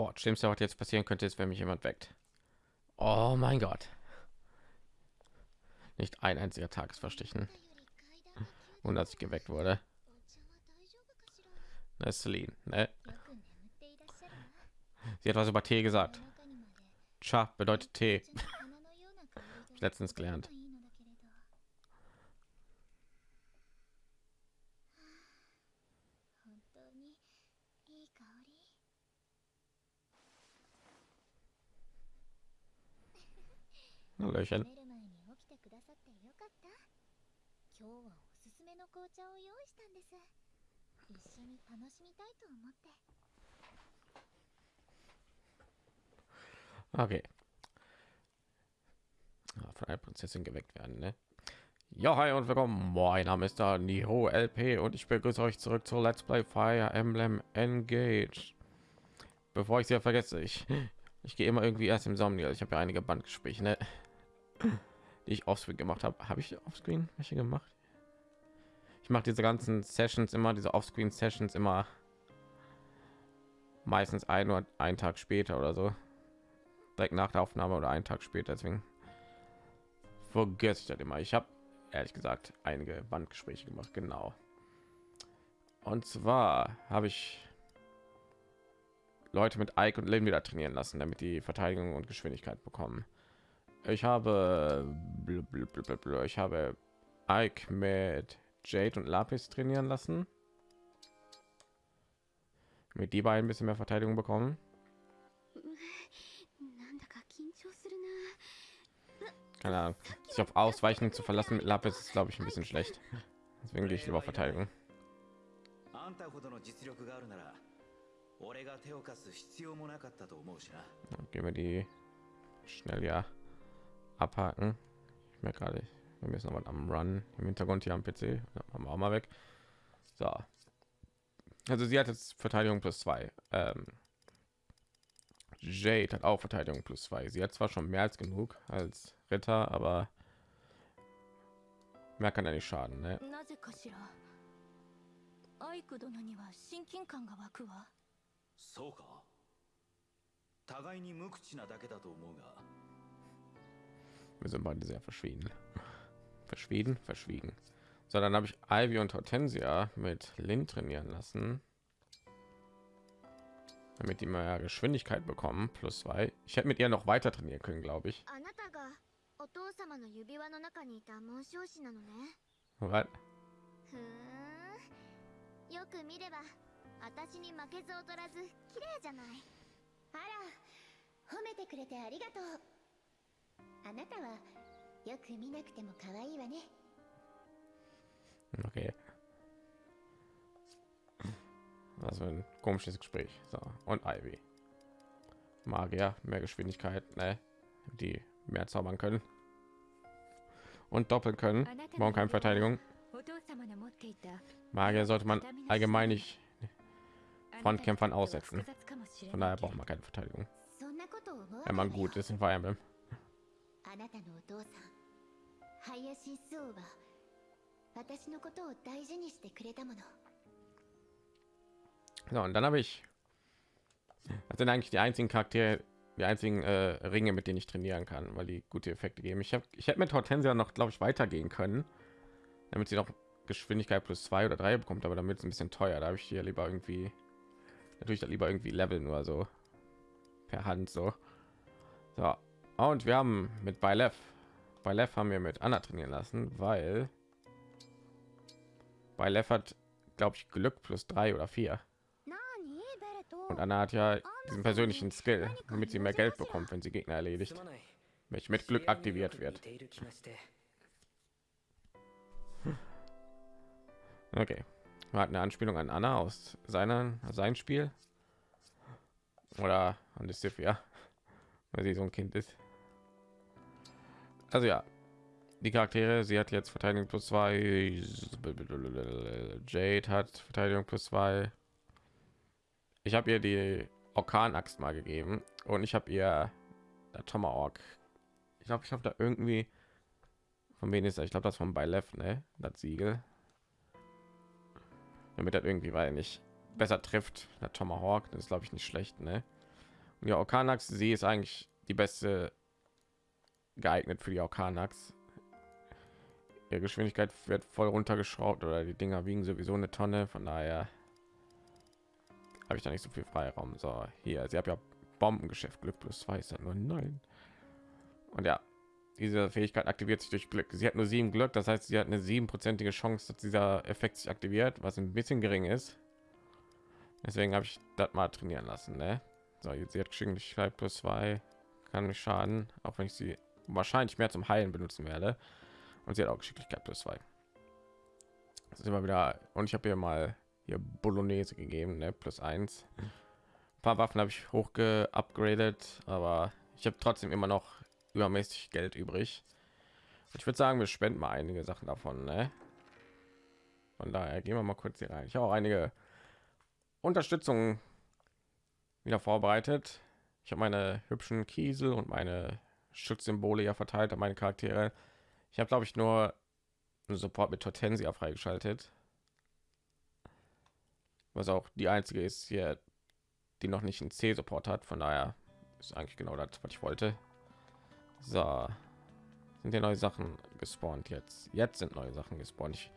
Boah, schlimmste, was jetzt passieren könnte, ist, wenn mich jemand weckt. Oh mein Gott. Nicht ein einziger Tag ist verstrichen. Und als ich geweckt wurde. Na, Celine, ne? Sie hat was über Tee gesagt. Cha bedeutet Tee. Letztens gelernt. Hallöchen. 今日はおすすめの紅茶を用意したんです一緒に楽しみたいと思って Okay. Ah, von einer Prinzessin geweckt werden, ne? Ja, hi und willkommen. Mein Name ist da Niho LP und ich begrüße euch zurück zu Let's Play Fire Emblem Engage. Bevor ich sie vergesse, ich ich gehe immer irgendwie erst im Sommer. Ich habe ja einige Bandgespräche, ne? Die ich offscreen gemacht habe. Habe ich offscreen welche gemacht? Ich mache diese ganzen Sessions immer, diese offscreen Sessions immer meistens ein oder einen Tag später oder so. Direkt nach der Aufnahme oder einen Tag später. Deswegen vergesse ich das immer. Ich habe ehrlich gesagt einige Bandgespräche gemacht, genau. Und zwar habe ich Leute mit Ike und Lynn wieder trainieren lassen, damit die Verteidigung und Geschwindigkeit bekommen. Ich habe ich habe Ike mit Jade und Lapis trainieren lassen. Mit die beiden ein bisschen mehr Verteidigung bekommen. Keine Ahnung. Sich auf Ausweichen zu verlassen mit Lapis ist, glaube ich, ein bisschen schlecht. Deswegen gehe ich lieber Verteidigung. gehen wir die schnell ja abhaken. Ich merke gerade, wir müssen noch was am Run im Hintergrund hier am PC. Haben wir auch mal weg. So. Also sie hat jetzt Verteidigung plus zwei. Ähm, Jade hat auch Verteidigung plus zwei. Sie hat zwar schon mehr als genug als Ritter, aber mehr kann er nicht schaden. Ne? そうか互いに無口なだけだと思うが wir sind beide sehr verschwiegen. Verschwiegen, verschwiegen. So, dann habe ich Ivy und Hortensia mit Lin trainieren lassen. Damit die mehr Geschwindigkeit bekommen, plus zwei. Ich hätte mit ihr noch weiter trainieren können, glaube ich. Was? よく見れば私に負けず劣らず綺麗じゃないあら褒めてくれてありがとう Okay. Also ein komisches Gespräch. So, und Ivy. Magier, mehr Geschwindigkeit, ne? die mehr zaubern können. Und doppeln können. Brauchen keine Verteidigung. Magier sollte man allgemein nicht von Kämpfern aussetzen. Von daher braucht man keine Verteidigung. Wenn man gut ist in Fire Emblem. あなたのお父さん林周は私のことを大事にしてくれたもの So, und dann habe ich das sind eigentlich die einzigen Charaktere, die einzigen äh, Ringe, mit denen ich trainieren kann, weil die gute Effekte geben. Ich habe ich hätte mit Hortensia noch, glaube ich, weitergehen können, damit sie noch Geschwindigkeit plus zwei oder drei bekommt, aber damit ist ein bisschen teuer. Da habe ich hier lieber irgendwie natürlich lieber irgendwie Level nur so per Hand so. So, und wir haben mit bei Lev, bei Lev haben wir mit Anna trainieren lassen, weil bei Lev hat, glaube ich, Glück plus drei oder vier. Und Anna hat ja diesen persönlichen Skill, damit sie mehr Geld bekommt, wenn sie Gegner erledigt, welch mit Glück aktiviert wird. Okay, wir hatten eine Anspielung an Anna aus seiner sein Spiel oder an die Sifia, weil sie so ein Kind ist also ja die charaktere sie hat jetzt verteidigung plus zwei jade hat verteidigung plus zwei. Ich habe ihr die orkanaxt mal gegeben und ich habe ihr tomahawk. Ich glaube ich habe da irgendwie von wen ist er? ich glaube das von bei left ne? Das siegel. Damit er irgendwie weil nicht besser trifft der tomahawk. Das ist glaube ich nicht schlecht ne? Ja, Okanax, sie ist eigentlich die beste geeignet für die Okanax. Ihre Geschwindigkeit wird voll runtergeschraubt oder die Dinger wiegen sowieso eine Tonne, von daher habe ich da nicht so viel Freiraum. So, hier, sie hat ja Bombengeschäft, Glück plus zwei ist ja nur nein. Und ja, diese Fähigkeit aktiviert sich durch Glück. Sie hat nur sieben Glück, das heißt, sie hat eine siebenprozentige Chance, dass dieser Effekt sich aktiviert, was ein bisschen gering ist. Deswegen habe ich das mal trainieren lassen. Ne? So, jetzt sie hat Geschicklichkeit plus zwei, kann nicht schaden, auch wenn ich sie wahrscheinlich mehr zum Heilen benutzen werde. Und sie hat auch Geschicklichkeit plus zwei. Das ist immer wieder. Und ich habe hier mal hier Bolognese gegeben, ne? plus eins. Ein paar Waffen habe ich hoch geupgradet, aber ich habe trotzdem immer noch übermäßig Geld übrig. Ich würde sagen, wir spenden mal einige Sachen davon. Ne? Von daher gehen wir mal kurz hier rein. Ich habe auch einige Unterstützung wieder vorbereitet. Ich habe meine hübschen Kiesel und meine Schutzsymbole ja verteilt an meine Charaktere. Ich habe glaube ich nur Support mit Tortensia freigeschaltet. Was auch die einzige ist hier, die noch nicht einen C-Support hat. Von daher ist eigentlich genau das, was ich wollte. So. Sind ja neue Sachen gespawnt jetzt. Jetzt sind neue Sachen gespawnt. Ich,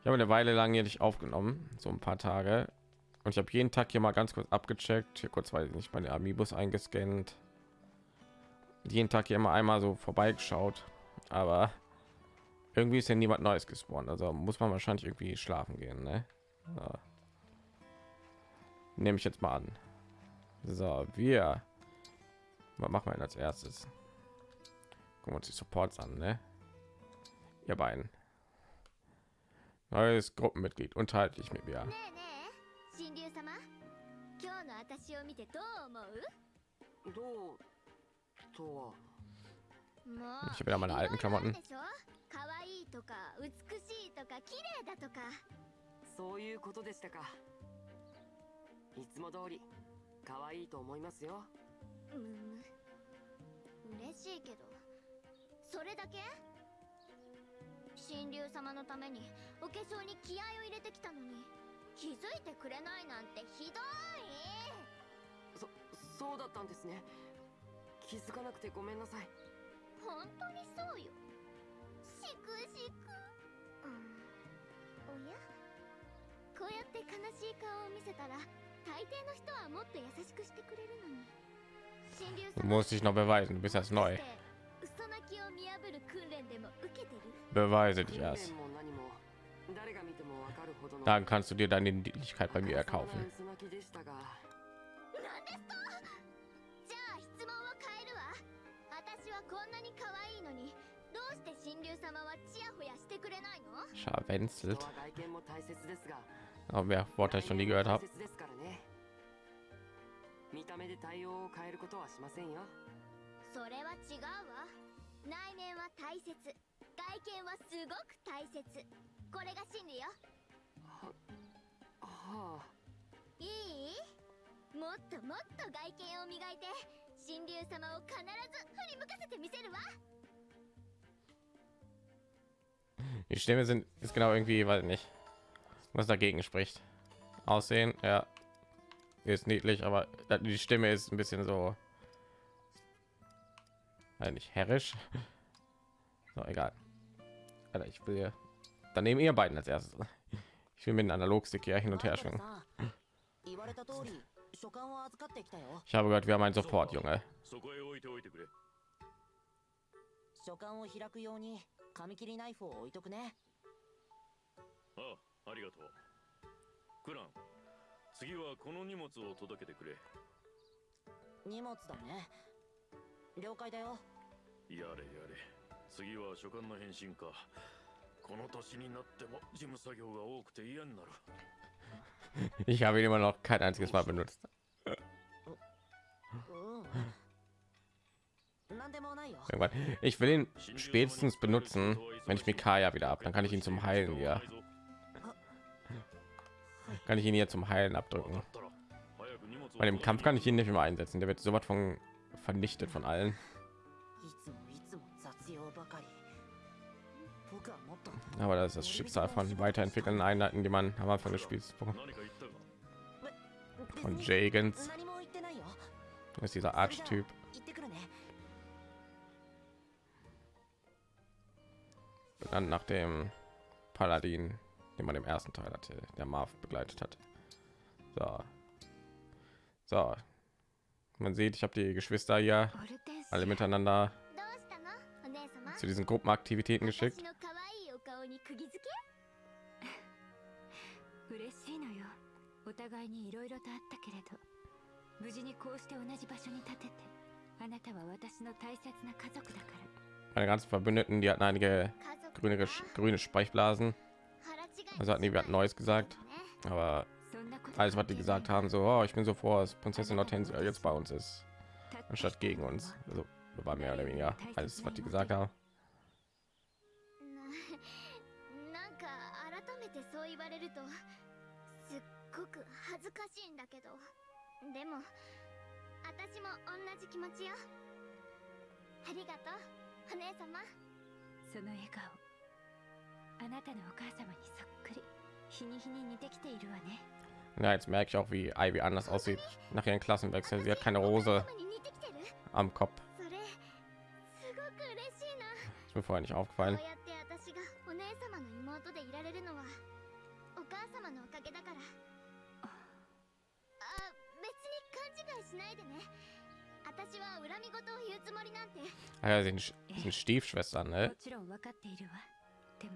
ich habe eine Weile lang hier nicht aufgenommen, so ein paar Tage. Und ich habe jeden Tag hier mal ganz kurz abgecheckt, hier kurz weil ich nicht meine Amiibus eingescannt jeden Tag hier immer einmal so vorbeigeschaut, aber irgendwie ist ja niemand Neues gespawnt. Also muss man wahrscheinlich irgendwie schlafen gehen. Ne? So. Nehme ich jetzt mal an. So, wir. Was machen wir als erstes? Gucken wir uns die Supports an, ne? Ihr beiden. Neues Gruppenmitglied. Unterhalte ich mit mir. Ne, ne. どう Ich habe wieder meine alten Klamotten. とか美しいとか綺麗だとか。そういうことでしたか。いつも通り可愛いと思いますよ。むむ嬉しいけど。それだけ？神竜様のためにお化粧に気合を入れてきたのに気づいてくれないなんてひどい。そそうだったんですね気づかなくてごめんなさい本当にそうよしくしく、うん、おやこうやって悲しい顔を見せたら大抵の人はもっと優しくしてくれるのに神竜 Du 様 musst dich noch beweisen. Du bist erst neu. 嘘泣きを見破る訓練でも受けてる Beweise 訓 dich 練 erst. も何も誰が見てもわかるほどの Dann kannst du dir deine Dienlichkeit bei mir あからさ erkaufen. こんなに可愛いのにどうして神竜様はチヤホヤしてくれないの？Scharwenzelt. 人は外見も大切ですが Aber からね。見た目で対応を変えることはしませんよ。それは違うわ。内面は大切。外見はすごく大切。これが真理よ。ははあ。いい？もっともっと外見を磨いて神竜様を必ず振り向かせてみせるわ Die Stimme sind ist genau irgendwie, weiß nicht, was dagegen spricht. Aussehen, ja, ist niedlich, aber die Stimme ist ein bisschen so, weiß nicht herrisch. So, egal. Alter, ich will dann nehmen ihr beiden als erstes. Ich will mit dem Analogstick hier hin und her schwingen. 言われた通り書簡を預かってきたよ。Ich habe gehört, wir haben einen Support, Junge. そこへ置いておいてくれ。書簡を開くように紙切りナイフを置いとくね。ああありがとう。クラン次はこの荷物を届けてくれ。荷物だね。了解だよ。やれやれ。次は書簡の返信か。この年になっても事務作業が多くて嫌になる Ich habe ihn immer noch kein einziges Mal benutzt. Ich will ihn spätestens benutzen, wenn ich Mikaya wieder ab. Dann kann ich ihn zum Heilen ja. Kann ich ihn hier zum Heilen abdrücken. Bei dem Kampf kann ich ihn nicht mehr einsetzen. Der wird so was von vernichtet von allen. Aber das ist das Schicksal von weiterentwickelnden Einheiten, die man am Anfang des Spiels von Jagens ist dieser Archetyp. Dann nach dem Paladin, den man im ersten Teil hatte, der Marv begleitet hat. So. So. Man sieht, ich habe die Geschwister hier alle miteinander zu diesen Gruppenaktivitäten geschickt. 私の可愛いお顔に釘付け嬉しいのよお互いにいろいろとあったけれど無事にこうして同じ場所に立ててあなたは私の大切な家族だから Meine ganzen Verbündeten, die hatten einige 家族 grüne, Gesch- grüne Sprechblasen. 腹違い Also hatten die was Neues gesagt. ね Aber そんなこと alles, was die gesagt haben, so, oh, ich bin so froh, dass Prinzessin Hortensia jetzt bei uns ist, anstatt gegen uns. Also war mehr oder weniger alles, was die gesagt haben. るとすっごく恥ずかしいんだけどでも私も同じ気持ちよありがとうお姉様その笑顔あなたのお母様にそっくり日に日に似てきているわね Ja, jetzt merke ich auch, wie Ivy anders aussieht nach ihren Klassenwechsel. Sie hat keine Rose am Kopf. Ist mir vorher nicht aufgefallen. やって私がお姉様の妹でいられるのはお母様のおかげだからあ別に勘違いしないでね私は恨み事を言うつもりなんて Ah, ja, sind, Sch- sind Stiefschwestern, も ne? ちろん分かっているわで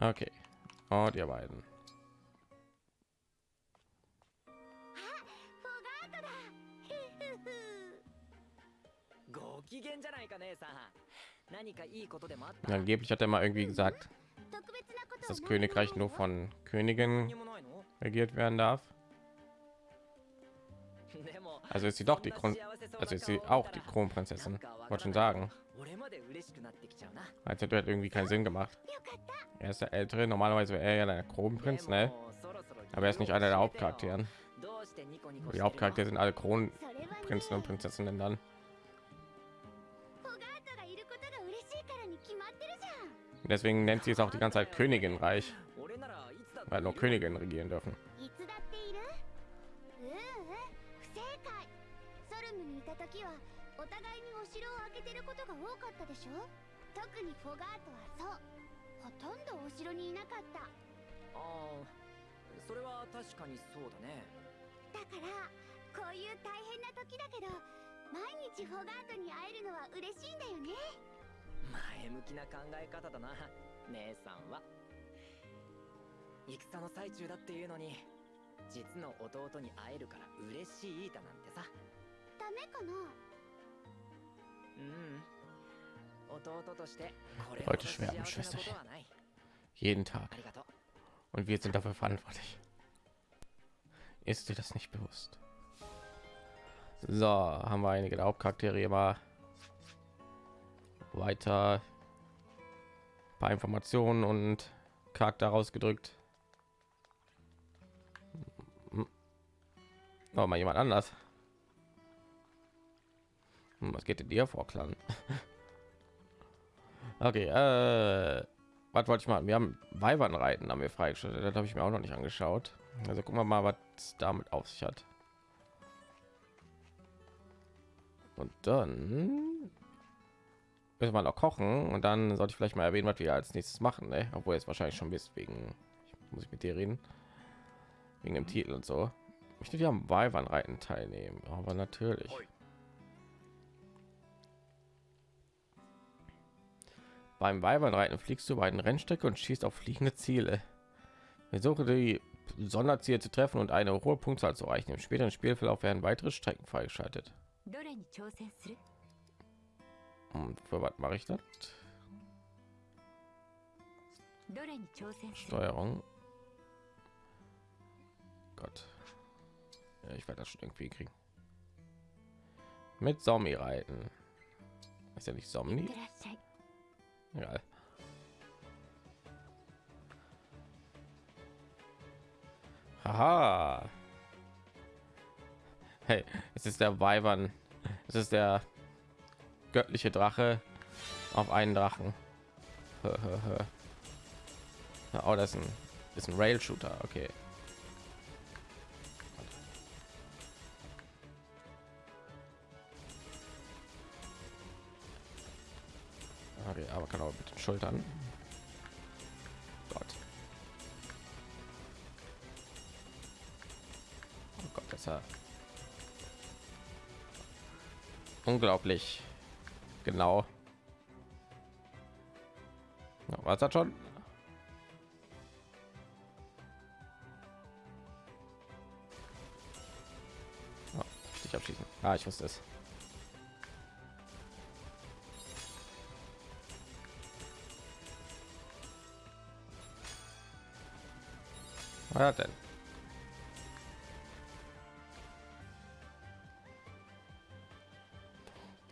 Okay. Und ihr beiden. Angeblich hat er mal irgendwie gesagt, dass das Königreich nur von Königen regiert werden darf. Also ist sie doch die Kron also ist sie auch die Kronprinzessin, wollte schon sagen. Als hätte halt irgendwie keinen Sinn gemacht. Er ist der Ältere, normalerweise wäre er ja der Kronprinz, ne? Aber er ist nicht einer der Hauptcharakteren. Die Hauptcharaktere sind alle Kronprinzen und Prinzessinnen dann. Deswegen nennt sie es auch die ganze Zeit Königinreich, weil nur Königinnen regieren dürfen. 城を開けてることが多かったでしょ？特にフォガートはそう。ほとんどお城にいなかった。ああそれは確かにそうだね。だからこういう大変な時だけど毎日フォガートに会えるのは嬉しいんだよね。前向きな考え方だな姉さんは。戦の最中だっていうのに実の弟に会えるから嬉しいだなんてさ。ダメかな？Leute schwer schwärmen, Schwesterchen. Jeden Tag. Und wir sind dafür verantwortlich. Ist dir das nicht bewusst? So, haben wir einige der Hauptcharaktere immer weiter ein paar Informationen und Charakter rausgedrückt. Noch mal jemand anders. Hm, Was geht denn dir vor, Clan? okay, äh, was wollte ich mal? Wir haben Weibernreiten haben wir freigeschaltet. Das habe ich mir auch noch nicht angeschaut. Also gucken wir mal, was damit auf sich hat. Und dann müssen wir noch kochen und dann sollte ich vielleicht mal erwähnen, was wir als nächstes machen. Ne? Obwohl jetzt wahrscheinlich schon wisst, wegen ich muss ich mit dir reden, wegen dem Titel und so. Ich möchte ja am Weibernreiten teilnehmen, aber natürlich. Beim Weibernreiten fliegst du bei den Rennstrecke und schießt auf fliegende Ziele. Versuche die Sonderziele zu treffen und eine hohe Punktzahl zu erreichen. Im späteren Spielverlauf werden weitere Strecken freigeschaltet. Und für was mache ich das? Steuerung. Gott. Ja, ich werde das schon irgendwie kriegen. Mit Zombie reiten. Ist ja nicht Zombie. Egal. Haha. Hey, es ist der Weibern. Es ist der göttliche Drache auf einen Drachen. oh, das ist ein, ist ein Rail-Shooter. Okay. Aber kann auch mit den Schultern. Gott. Oh Gott, das ja unglaublich genau. Ja, was hat schon? Oh, ich abschließen. Ah, ich wusste es. Was denn?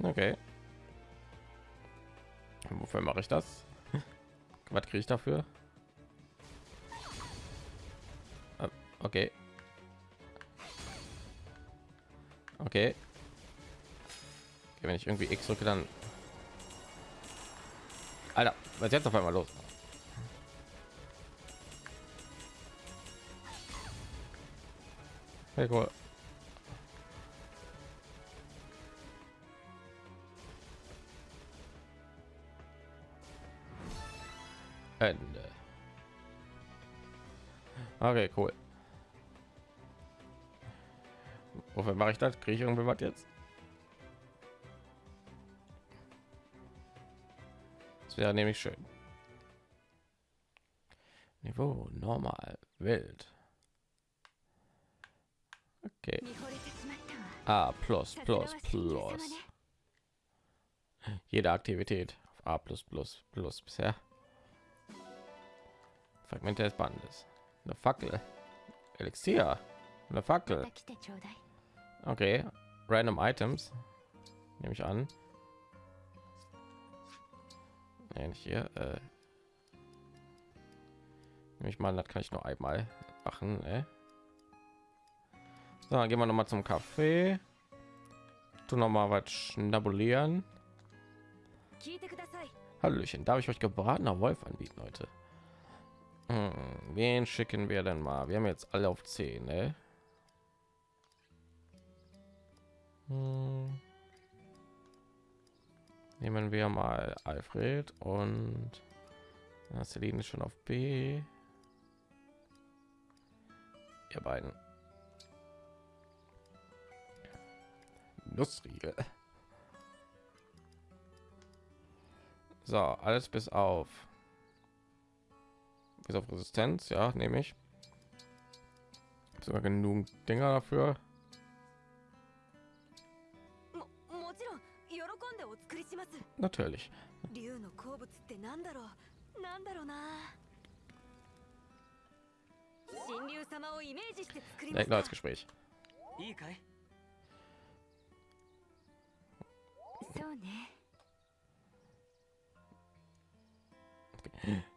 Okay. Wofür mache ich das? Was kriege ich dafür? Ah, okay. Okay. Wenn ich irgendwie X drücke, dann... Alter, was ist jetzt auf einmal los? Hey, cool. Ende. Okay, cool. Wofür mache ich das? Kriege ich irgendwie was jetzt? Das wäre nämlich schön. Niveau normal, wild. A plus plus plus. Jede Aktivität auf A plus plus plus bisher. Fragmente des Bandes. Eine Fackel. Elixier. Eine Fackel. Okay. Random Items. Nehme ich an. Nee, hier. Äh. Nehme ich mal, das kann ich nur einmal machen. Äh. So, gehen wir noch mal zum Kaffee. Tu noch mal was schnabulieren. Hallöchen, darf ich euch gebratener Wolf anbieten heute? Hm, wen schicken wir denn mal? Wir haben jetzt alle auf 10, ne? Hm. Nehmen wir mal Alfred und Celine ist schon auf B. Ihr beiden. Nussriegel. So, alles bis auf bis auf Resistenz, ja, nehme ich. Sogar genug Dinger dafür. Natürlich. Direkt neues Gespräch.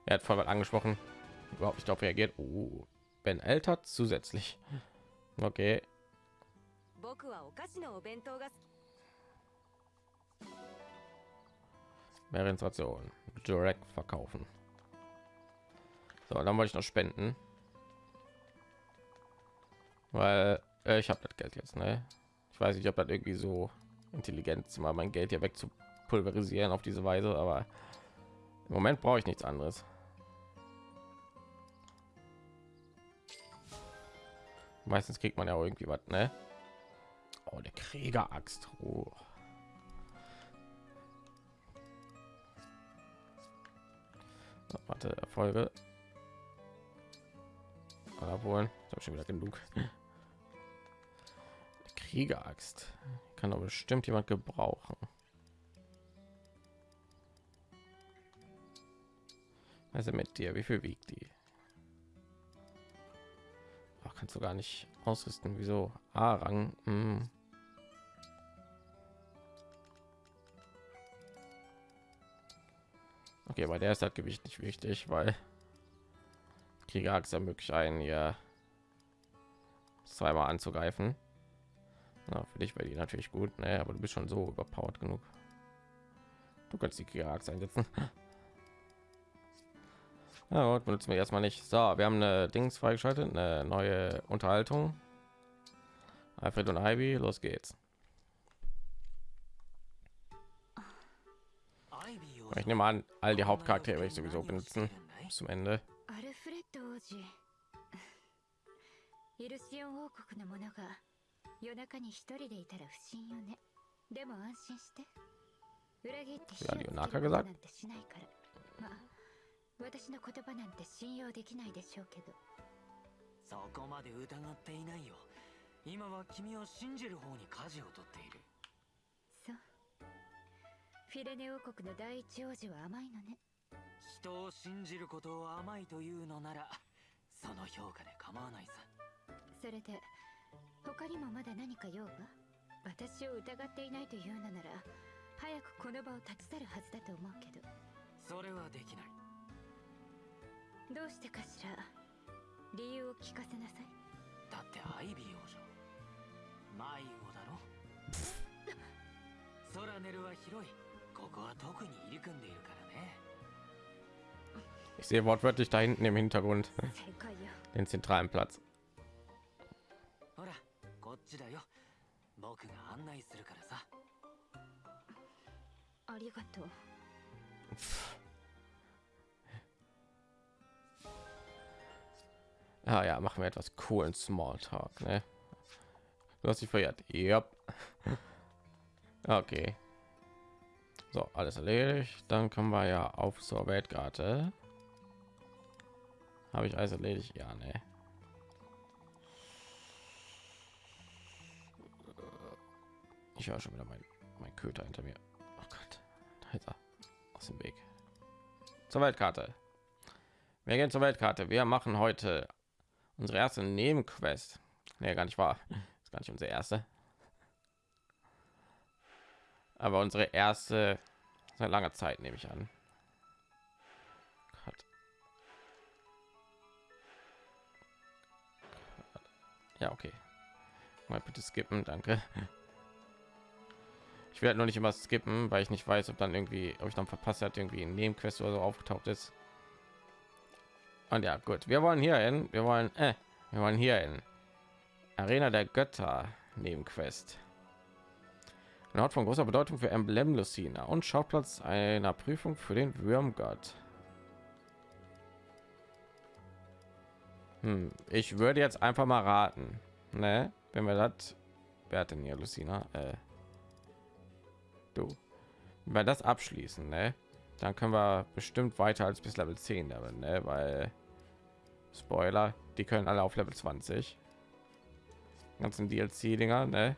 Er hat voll angesprochen überhaupt nicht darauf reagiert. Oh, Ben älter zusätzlich. Okay. Mehr Installation. Direkt verkaufen. So, dann wollte ich noch spenden. Weil äh, ich habe das Geld jetzt, ne? Ich weiß nicht, ob das irgendwie so intelligent ist, mal mein Geld hier weg zu pulverisieren auf diese Weise, aber im Moment brauche ich nichts anderes. Meistens kriegt man ja irgendwie was, ne? Oh, der Krieger-Axt. Oh. So, warte, Erfolge. Habe schon wieder genug. Krieger-Axt kann aber bestimmt jemand gebrauchen. Also mit dir, wie viel wiegt die? kannst du gar nicht ausrüsten. Wieso? A-Rang. Hm. Okay, bei der ist das Gewicht nicht wichtig, weil Krieger ermöglicht einen ja zweimal anzugreifen. Na, für dich wäre die natürlich gut, ne? aber du bist schon so überpowered genug. Du kannst die Kirax einsetzen. Ja, gut, benutzen wir erstmal nicht. So, wir haben eine Dings freigeschaltet, eine neue Unterhaltung. Alfred und Ivy, los geht's. Ich nehme an, all die Hauptcharaktere werde ich sowieso benutzen bis zum Ende. アルフレッド王子イルシオン王国の者が 夜中に一人でいたら不審よね。でも安心して。裏切って火をつけるなんかなんてしないから。まあ私の言葉なんて信用できないでしょうけど。そこまで疑っていないよ。今は君を信じる方に舵を取っている。そう。フィレネ王国の第一王子は甘いのね。人を信じることを甘いというのならその評価で構わないさ。それで他にもまだ何か用が？私を疑っていないというのなら早くこの場を立ち去るはずだと思うけど。それはできない。どうしてかしら？理由を聞かせなさい。だってアイビー王女。迷子だろ？ソラネルは広い。ここは特に入り組んでいるからね。Ich sehe wortwörtlich da hinten im Hintergrund den zentralen Platz. ほらこっちだよ僕が案内するからさありがとう Ah ja, machen wir etwas coolen Smalltalk, ne? Du hast dich verirrt. Yep. Okay. So, alles erledigt. Dann kommen wir ja auf zur Weltkarte. Habe ich alles erledigt? Ja, ne. Ich höre schon wieder mein, mein Köter hinter mir. Oh Gott, da ist er. Aus dem Weg. Zur Weltkarte. Wir gehen zur Weltkarte. Wir machen heute unsere erste Nebenquest. Nee, gar nicht wahr. Ist gar nicht unsere erste. Aber unsere erste seit langer Zeit nehme ich an. Ja, okay. Mal bitte skippen, danke. Ich werde noch nicht immer skippen, weil ich nicht weiß, ob dann irgendwie, ob ich dann verpasst hat, irgendwie ein Nebenquest oder so aufgetaucht ist. Und ja, gut, wir wollen hier hin, wir wollen, äh, wir wollen hier in Arena der Götter Nebenquest. Ein Ort von großer Bedeutung für Emblem Lucina und Schauplatz einer Prüfung für den Würmgott. Hm, ich würde jetzt einfach mal raten, ne? Wenn wir das, wer hat denn hier Lucina? Äh, wir das abschließen, ne? Dann können wir bestimmt weiter als bis Level 10 Level, ne? Weil Spoiler, die können alle auf Level 20. Ganzen DLC-Dinger, ne?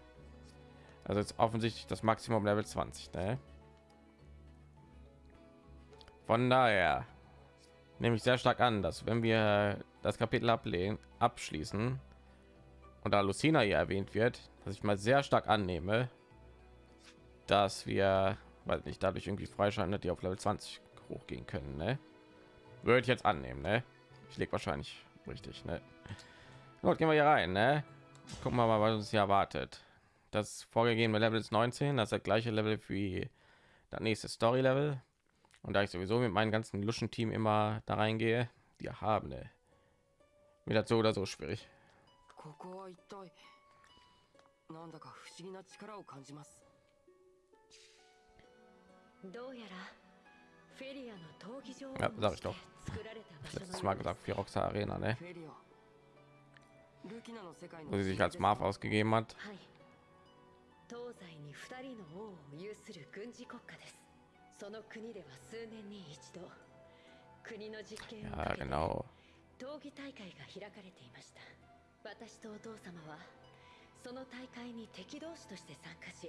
Also jetzt offensichtlich das Maximum Level 20, ne? Von daher nehme ich sehr stark an, dass wenn wir das Kapitel ablehnen, abschließen und da Lucina hier erwähnt wird, dass ich mal sehr stark annehme, dass wir, weil nicht dadurch irgendwie freischalten, die auf Level 20 hochgehen können, ne? Würde ich jetzt annehmen, ne? Ich lege wahrscheinlich richtig, ne? Gut, gehen wir hier rein, ne? Gucken wir mal, was uns hier erwartet. Das vorgegebene Level ist 19, das ist das gleiche Level wie das nächste Story Level. Und da ich sowieso mit meinem ganzen Luschen Team immer da reingehe, die haben ne, mir das so oder so schwierig. ここは一体なんだか不思議な力を感じます どうやらフェリアの闘技場を sag ich doch. 作られた場所 Letztes の Mal gesagt, Firoxa Arena, ne? フェリアルキナの世界の Wo sie sich als Marv ausgegeben hat. はい東西に二人の王を有する軍事国家ですその国では数年に一度国の実験をかけて.闘技大会が開かれていました私とお父様はその大会に敵同士として参加し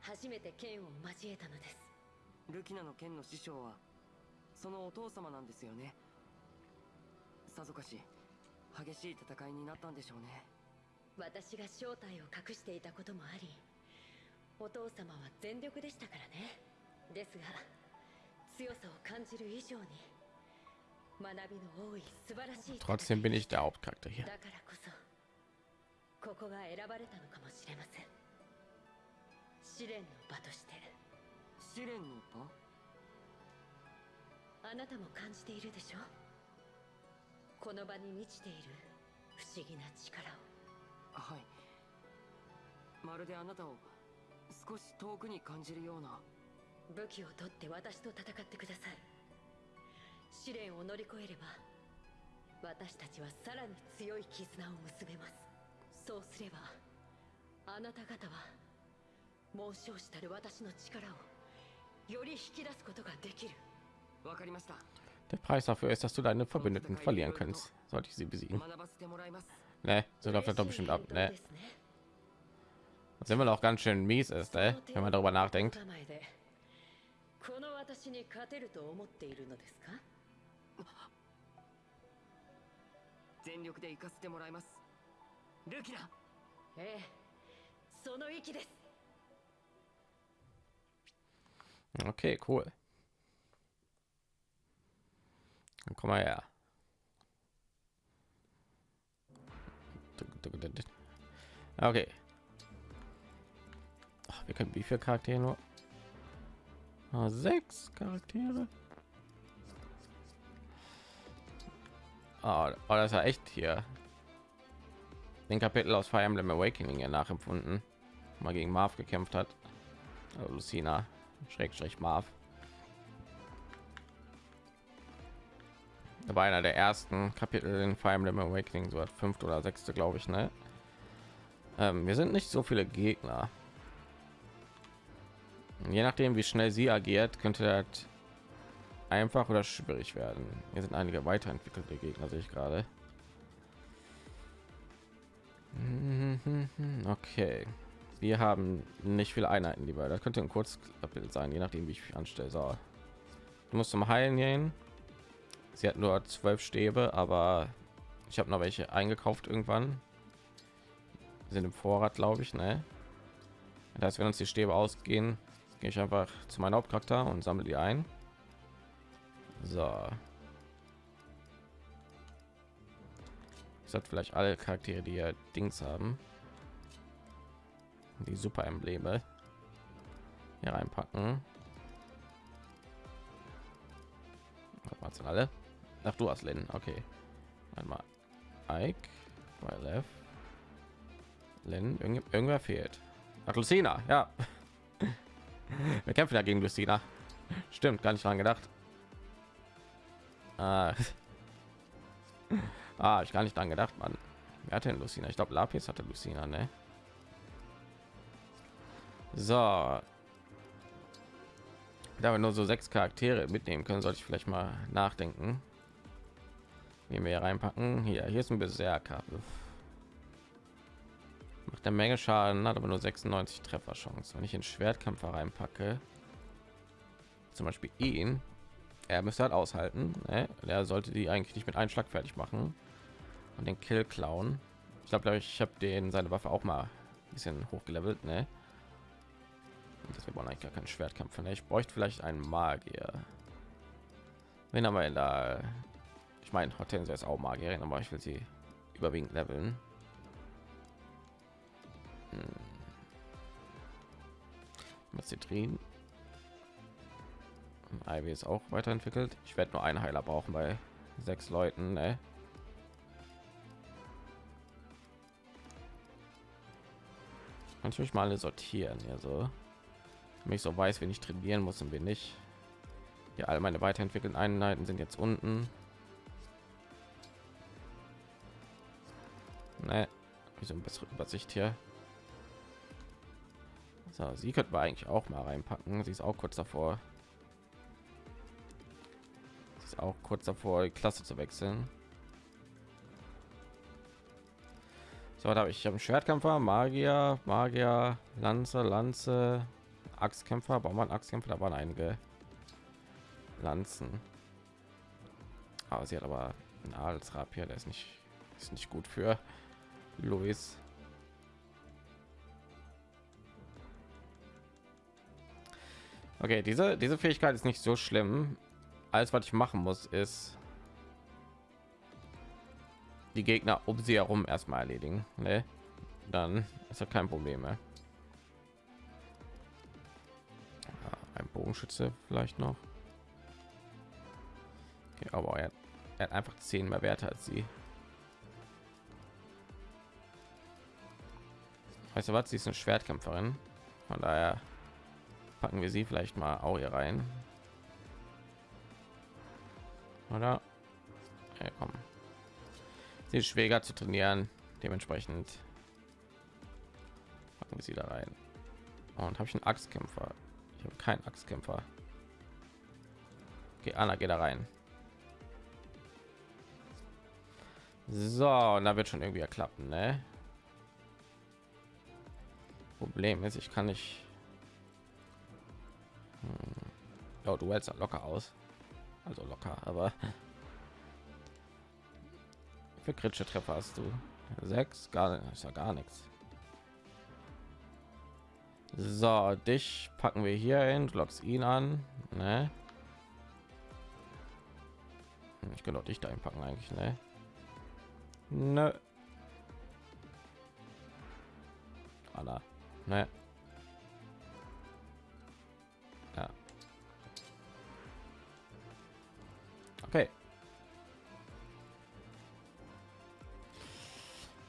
初めて剣を交えたのです。ルキナの剣の師匠はそのお父様なんですよね。さぞかし激しい戦いになったんでしょうね。私が正体を隠していたこともありお父様は全力でしたからね。ですが強さを感じる以上に学びの多い素晴らしい戦い Trotzdem bin ich der Hauptcharakter hier. だからこそここが選ばれたのかもしれません試練の場として。試練の場？あなたも感じているでしょ？この場に満ちている不思議な力を。はい。まるであなたを少し遠くに感じるような。武器を取って私と戦ってください。試練を乗り越えれば私たちはさらに強い絆を結べます。そうすればあなた方は猛将したる私の力をより引き出すことができるわかりました Der Preis dafür ist, dass du deine Verbündeten verlieren kannst, sollte ich sie besiegen. 学ばせてもらいます Ne, so läuft das doch bestimmt ab. 嬉しい返答 Ne, ですね was immer noch ganz schön mies ist, ne? wenn man darüber nachdenkt. その手を構えでこの私に勝てると思っているのですか全力で行かせてもらいますルキラええその息です Okay, cool. Dann komm mal her. Okay. Ach, wir können wie viele Charaktere nur? Ah, sechs Charaktere. Ah, oh, das ja echt hier. Den Kapitel aus Fire Emblem Awakening ja nachempfunden. Mal gegen Marv gekämpft hat. Lucina, Schrägstrich Marv. War einer der ersten Kapitel in Fire Emblem Awakening, so hat fünfte oder sechste, glaube ich, ne? Ähm, wir sind nicht so viele Gegner. Je nachdem, wie schnell sie agiert, könnte das einfach oder schwierig werden. Hier sind einige weiterentwickelte Gegner, sehe ich gerade. Okay, wir haben nicht viele Einheiten, die wir. Das könnte ein Kurzkapitel sein, je nachdem, wie ich mich anstelle. So, du musst zum Heilen gehen. Sie hat nur zwölf Stäbe, aber ich habe noch welche eingekauft irgendwann. Sind im Vorrat, glaube ich, ne? Das heißt, wenn uns die Stäbe ausgehen, gehe ich einfach zu meinem Hauptcharakter und sammle die ein. So. Ich sollte vielleicht alle Charaktere, die ja Dings haben, die Super Embleme hier reinpacken. Was sind alle? Ach, du hast Lin. Okay. Einmal Ike, Left. Irgend, irgendwer fehlt. Ach, Lucina, ja. Wir kämpfen ja gegen Lucina. Stimmt, gar nicht dran gedacht. Ah, ah ich gar nicht dran gedacht, man. Wer hat denn Lucina? Ich glaube, Lapis hatte Lucina, ne? So. Da wir nur so sechs Charaktere mitnehmen können, sollte ich vielleicht mal nachdenken. Wie wir reinpacken. Hier, hier ist ein Berserker. Macht eine Menge Schaden, hat aber nur 96 Trefferchance. Wenn ich in Schwertkämpfer reinpacke, zum Beispiel ihn, er müsste halt aushalten. Ne? Er sollte die eigentlich nicht mit einem Schlag fertig machen und den Kill klauen. Ich glaube, ich habe den seine Waffe auch mal ein bisschen hochgelevelt. Ne? Das wir wollen eigentlich gar keinen Schwertkampf. Ne? Ich bräuchte vielleicht einen Magier. Wen haben wir denn da? Ich meine, Hortensia ist auch Magierin, aber ich will sie überwiegend leveln. Hm. Mazitrin. Ivy ist auch weiterentwickelt. Ich werde nur einen Heiler brauchen bei sechs Leuten. Ne? Natürlich mal alle sortieren, ja so. Wenn ich so weiß, wenn ich trainieren muss und bin ich. Ja, alle meine weiterentwickelten Einheiten sind jetzt unten. Ne, so ein bessere Übersicht hier. So, sie könnten wir eigentlich auch mal reinpacken. Sie ist auch kurz davor. Sie ist auch kurz davor, die Klasse zu wechseln. So, da habe ich, ich habe einen Schwertkämpfer, Magier, Magier, Lanze, Lanze, Axtkämpfer, Baumann, Axtkämpfer, da waren einige Lanzen. Aber sie hat aber einen Adelsrapier, der ist nicht, ist nicht gut für Luis. Okay, diese diese Fähigkeit ist nicht so schlimm. Alles, was ich machen muss, ist die Gegner um sie herum erstmal erledigen. Ne? dann ist ja kein Problem mehr. Bogenschütze vielleicht noch. Okay, aber er, er hat einfach zehn mehr Werte als sie. Weißt du was? Sie ist eine Schwertkämpferin. Von daher packen wir sie vielleicht mal auch hier rein. Oder? Ja, komm. Sie ist schwieriger zu trainieren. Dementsprechend packen wir sie da rein. Und habe ich einen Axtkämpfer? Ich habe keinen Axtkämpfer. Okay, Anna, geht da rein. So, und da wird schon irgendwie klappen, ne? Problem ist, ich kann nicht. Hm. Oh, du hältst locker aus. Also locker, aber für kritische Treffer hast du sechs, gar ist ja gar nichts. So, dich packen wir hier hin, du lockst ihn an, ne? Hm, Ich könnte auch dich da einpacken eigentlich, ne? Nö. Anna, ne? Ja. Okay.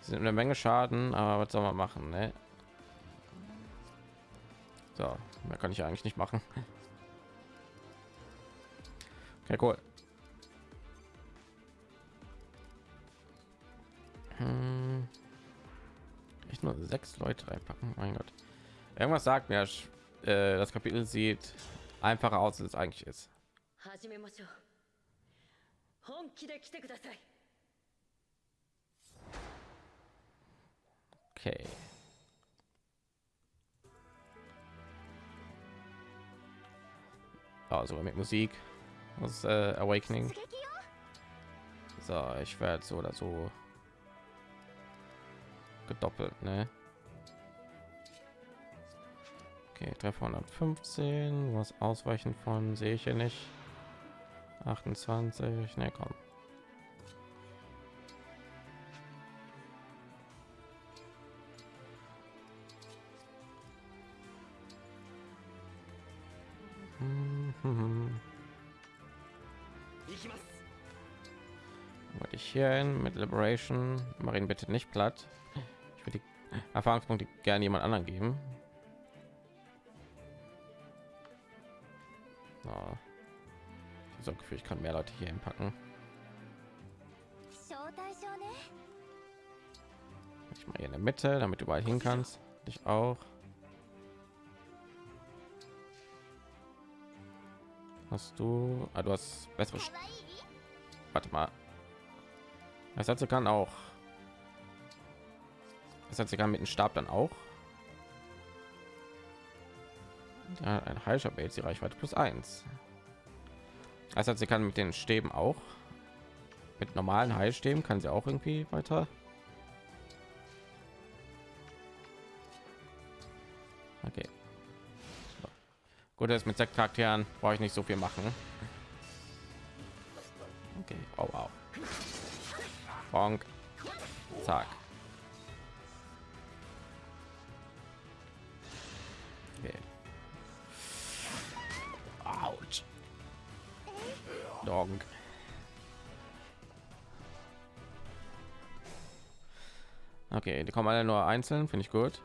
sind eine Menge Schaden, aber was soll man machen, ne? So, mehr kann ich eigentlich nicht machen. Okay, cool. Hm. Ich nur sechs Leute reinpacken. Mein Gott. Irgendwas sagt mir, äh, das Kapitel sieht einfacher aus, als es eigentlich ist. 始 Oh, sogar mit Musik. Das äh, Awakening. So, ich werde so oder so gedoppelt, ne? Okay, Treffer 115, was ausweichen von sehe ich hier nicht. 28, ne komm. hierhin mit Liberation. Marien bitte nicht platt. Ich würde die Erfahrungspunkte gerne jemand anderen geben. Oh. Ich so Gefühl, ich kann mehr Leute hier hinpacken. Ich mal hier in der Mitte, damit du überall hin kannst. Dich auch. Hast du? Ah, du hast bessere. Warte mal, das heißt, sie kann auch. Das heißt, sie kann mit dem Stab dann auch. Ja, ein Heilscher behält die Reichweite plus eins. Das heißt, sie kann mit den Stäben auch. Mit normalen Heilstäben kann sie auch irgendwie weiter. Okay. So. Gut, das mit sechs Charakteren brauche ich nicht so viel machen. Bonk. Zack. Okay. Autsch. Donk. Okay, die kommen alle nur einzeln, finde ich gut.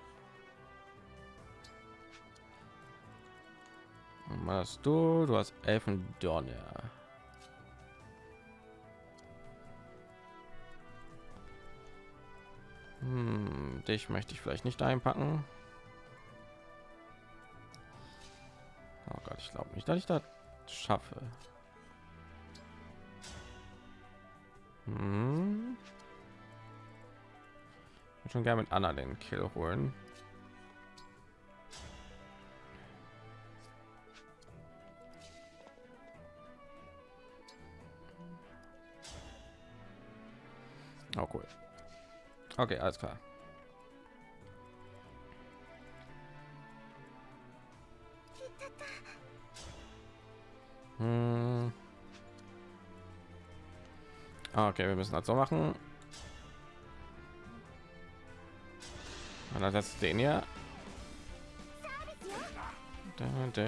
Was du? Du hast Elfendonner. Hm, dich möchte ich vielleicht nicht einpacken. Oh Gott, ich glaube nicht, dass ich das schaffe. Hm. Schon gerne mit Anna den Kill holen. Oh cool. Okay, alles klar. Hm. Okay, wir müssen das so machen. Dann setzt den hier. Da, da.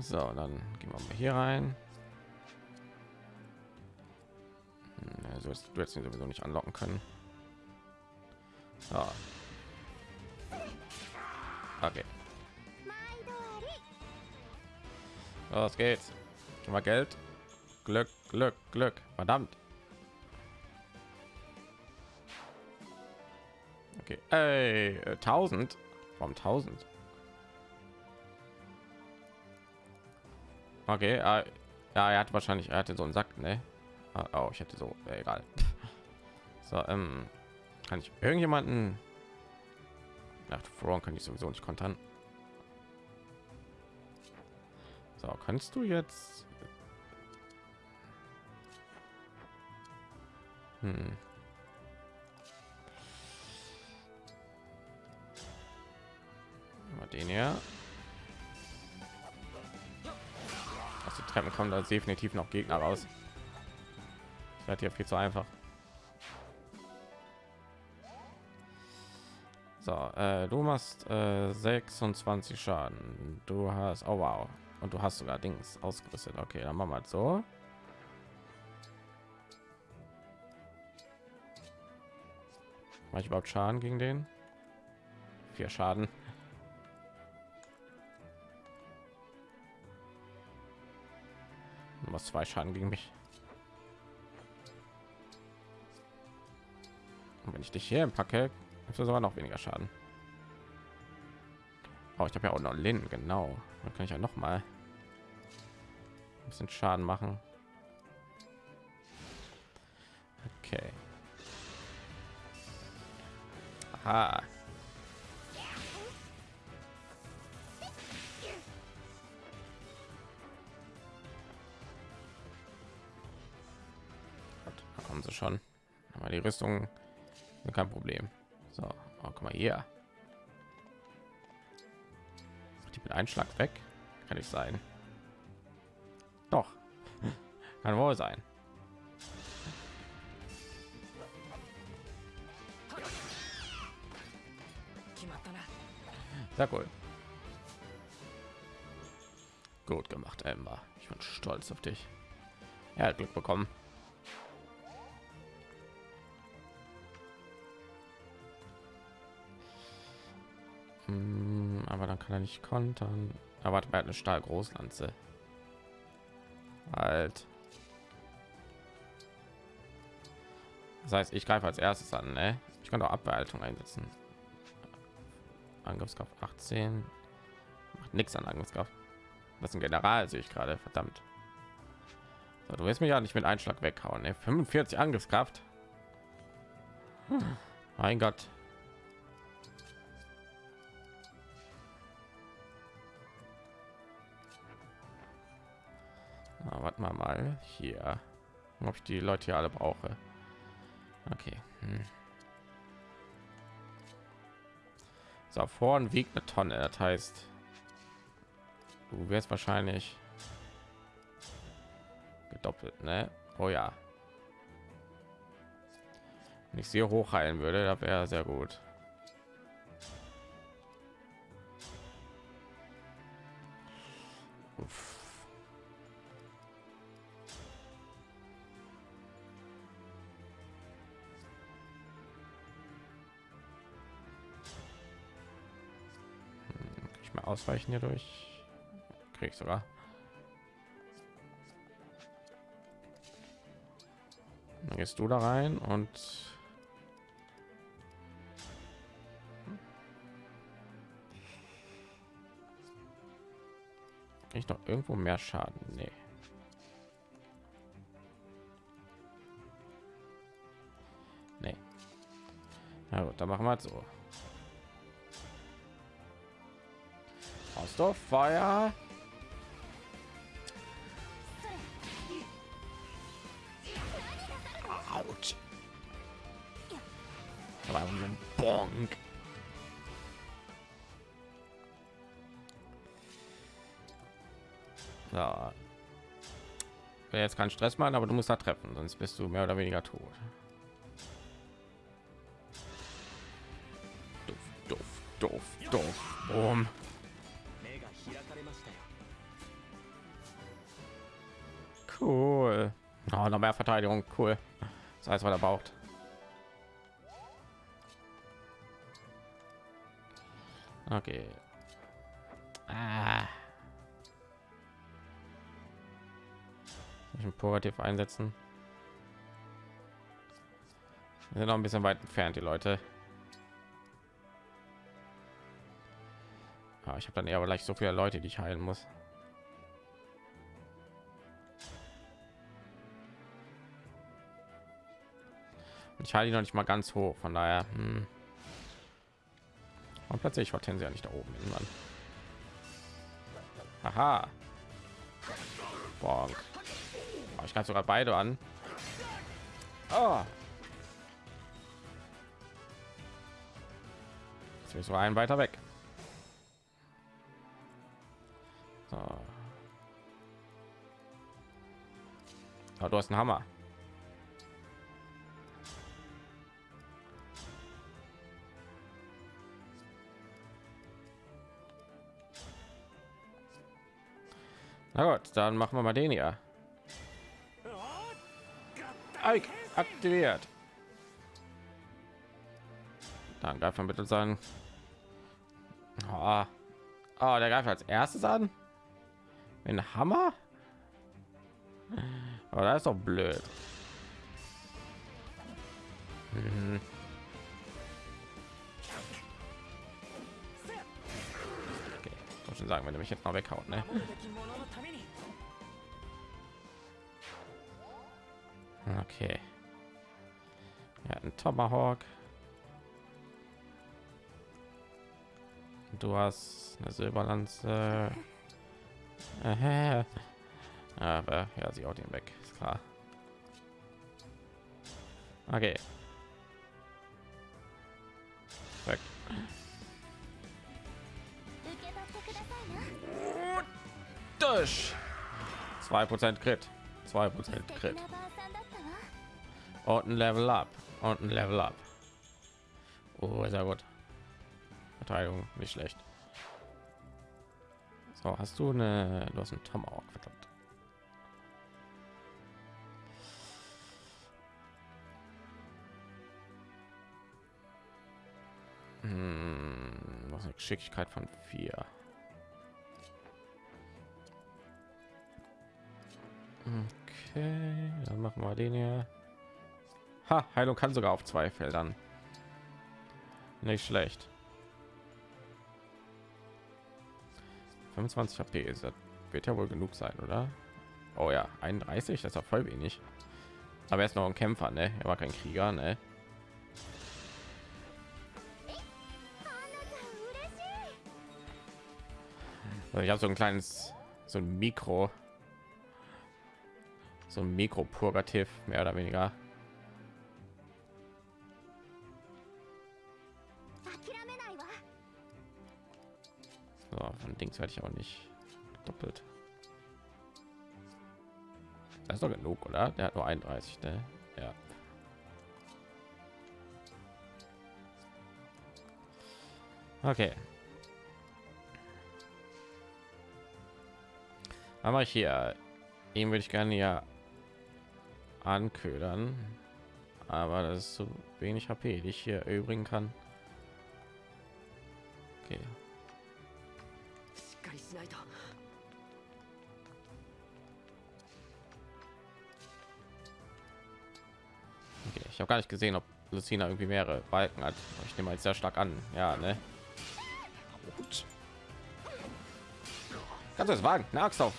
So, dann gehen wir mal hier rein. Du jetzt ihn sowieso nicht anlocken können. So. Okay. Los geht's. Mal Geld. Glück, Glück, Glück. Verdammt. Okay. Ey, äh, 1000. Warum 1000? Okay, äh, ja, er hat wahrscheinlich, er hatte so einen Sack, ne? Ah, Oh, ich hätte so, äh, egal. So, ähm, kann ich irgendjemanden nach Front kann ich sowieso nicht kontern. So, kannst du jetzt hm. Den hier. Aus den Treppen kommen da definitiv noch Gegner raus. Das wird hier viel zu einfach. So, äh, du machst äh, 26 Schaden. Du hast, oh wow, und du hast sogar Dings ausgerüstet. Okay, dann machen wir halt so. Mach ich überhaupt Schaden gegen den? Vier Schaden. Du machst zwei Schaden gegen mich. Und wenn ich dich hier packe, hast du sogar noch weniger Schaden. Oh, ich habe ja auch noch Lin, genau. Dann kann ich ja noch mal ein bisschen Schaden machen. Okay. Aha. Gott, sie schon. Aber die Rüstung kein Problem. So, oh, guck mal hier. Die mit Einschlag weg. Kann ich sein. Doch. Kann wohl sein. Sehr cool. Gut gemacht, Emma. Ich bin stolz auf dich. Er hat Glück bekommen. Hm, aber dann kann er nicht kontern. Aber er hat eine Stahlgroßlanze. Halt. Das heißt, ich greife als erstes an, ne? Ich kann auch Abwehrhaltung einsetzen. Angriffskraft 18. Macht nichts an Angriffskraft. Das ist ein General, sehe ich gerade. Verdammt. So, du wirst mich ja nicht mit Einschlag weghauen. Ne? 45 Angriffskraft. Hm. Mein Gott. Mal mal hier, ob ich die Leute hier alle brauche. Okay. Hm. So, vorn wiegt eine Tonne. Das heißt, du wirst wahrscheinlich gedoppelt, ne? Oh ja. Wenn ich sehr hoch heilen würde, da wäre sehr gut. Uff. Ausweichen hier durch krieg sogar dann gehst du da rein und ich noch irgendwo mehr schaden nee. Nee. Na gut, dann machen wir halt so. Hast du Feuer? Autsch. Aber so ein Bonk. So. will jetzt keinen Stress machen, aber du musst da treffen, sonst bist du mehr oder weniger tot. Doof, doof, doof, doof. Boom. Mehr Verteidigung. Cool. Das heißt, was er braucht. Okay. Ah. Ich ein Purgativ einsetzen. Wir sind noch ein bisschen weit entfernt, die Leute. Ah, ich habe dann eher gleich so viele Leute, die ich heilen muss. Ich halte ihn noch nicht mal ganz hoch, von daher. Hm. Und plötzlich Hortensia nicht da oben irgendwann. Aha. Bonk. Oh, ich kann sogar beide an. Oh. Jetzt ist so ein weiter weg. So. Aber du hast einen Hammer. Na gut, dann machen wir mal den. Ike aktiviert. Dann greift man bitte sein. Oh. oh, der greift als erstes an. Mit einem Hammer. Aber das ist doch blöd. Mhm. Okay, muss schon sagen, wenn du mich jetzt mal weghaut, ne? Okay. Ja, ein Tomahawk. Du hast eine Silberlanze. Äh, Aber ja, sie auch den weg, ist klar. Okay. Weg. Durch. 2% Crit. 2% Crit und ein Level up und ein Level up. Oh, sehr gut. Verteidigung nicht schlecht. So, hast du eine du hast einen Tomahawk, verdammt. Hm, was eine Geschicklichkeit von vier. Okay, dann machen wir den hier. Ha, Heilung kann sogar auf zwei Feldern. Nicht schlecht. 25 HP ist das wird ja wohl genug sein, oder? Oh ja, 31, das ist auch voll wenig. Aber er ist noch ein Kämpfer, ne? Er war kein Krieger, ne? Also ich habe so ein kleines, so ein Mikro, so ein Mikro-Purgativ, mehr oder weniger. So, von Dings werde ich auch nicht doppelt. Das ist doch genug, oder? Der hat nur 31, ne? Ja. Okay. Aber hier, ihn würde ich gerne ja anködern, aber das ist so wenig HP, die ich hier übrigen kann. Okay, habe gar nicht gesehen, ob Lucina irgendwie mehrere Balken hat. Ich nehme jetzt sehr stark an. Ja, ne? Gut. Kannst du es wagen? Eine auf. Eine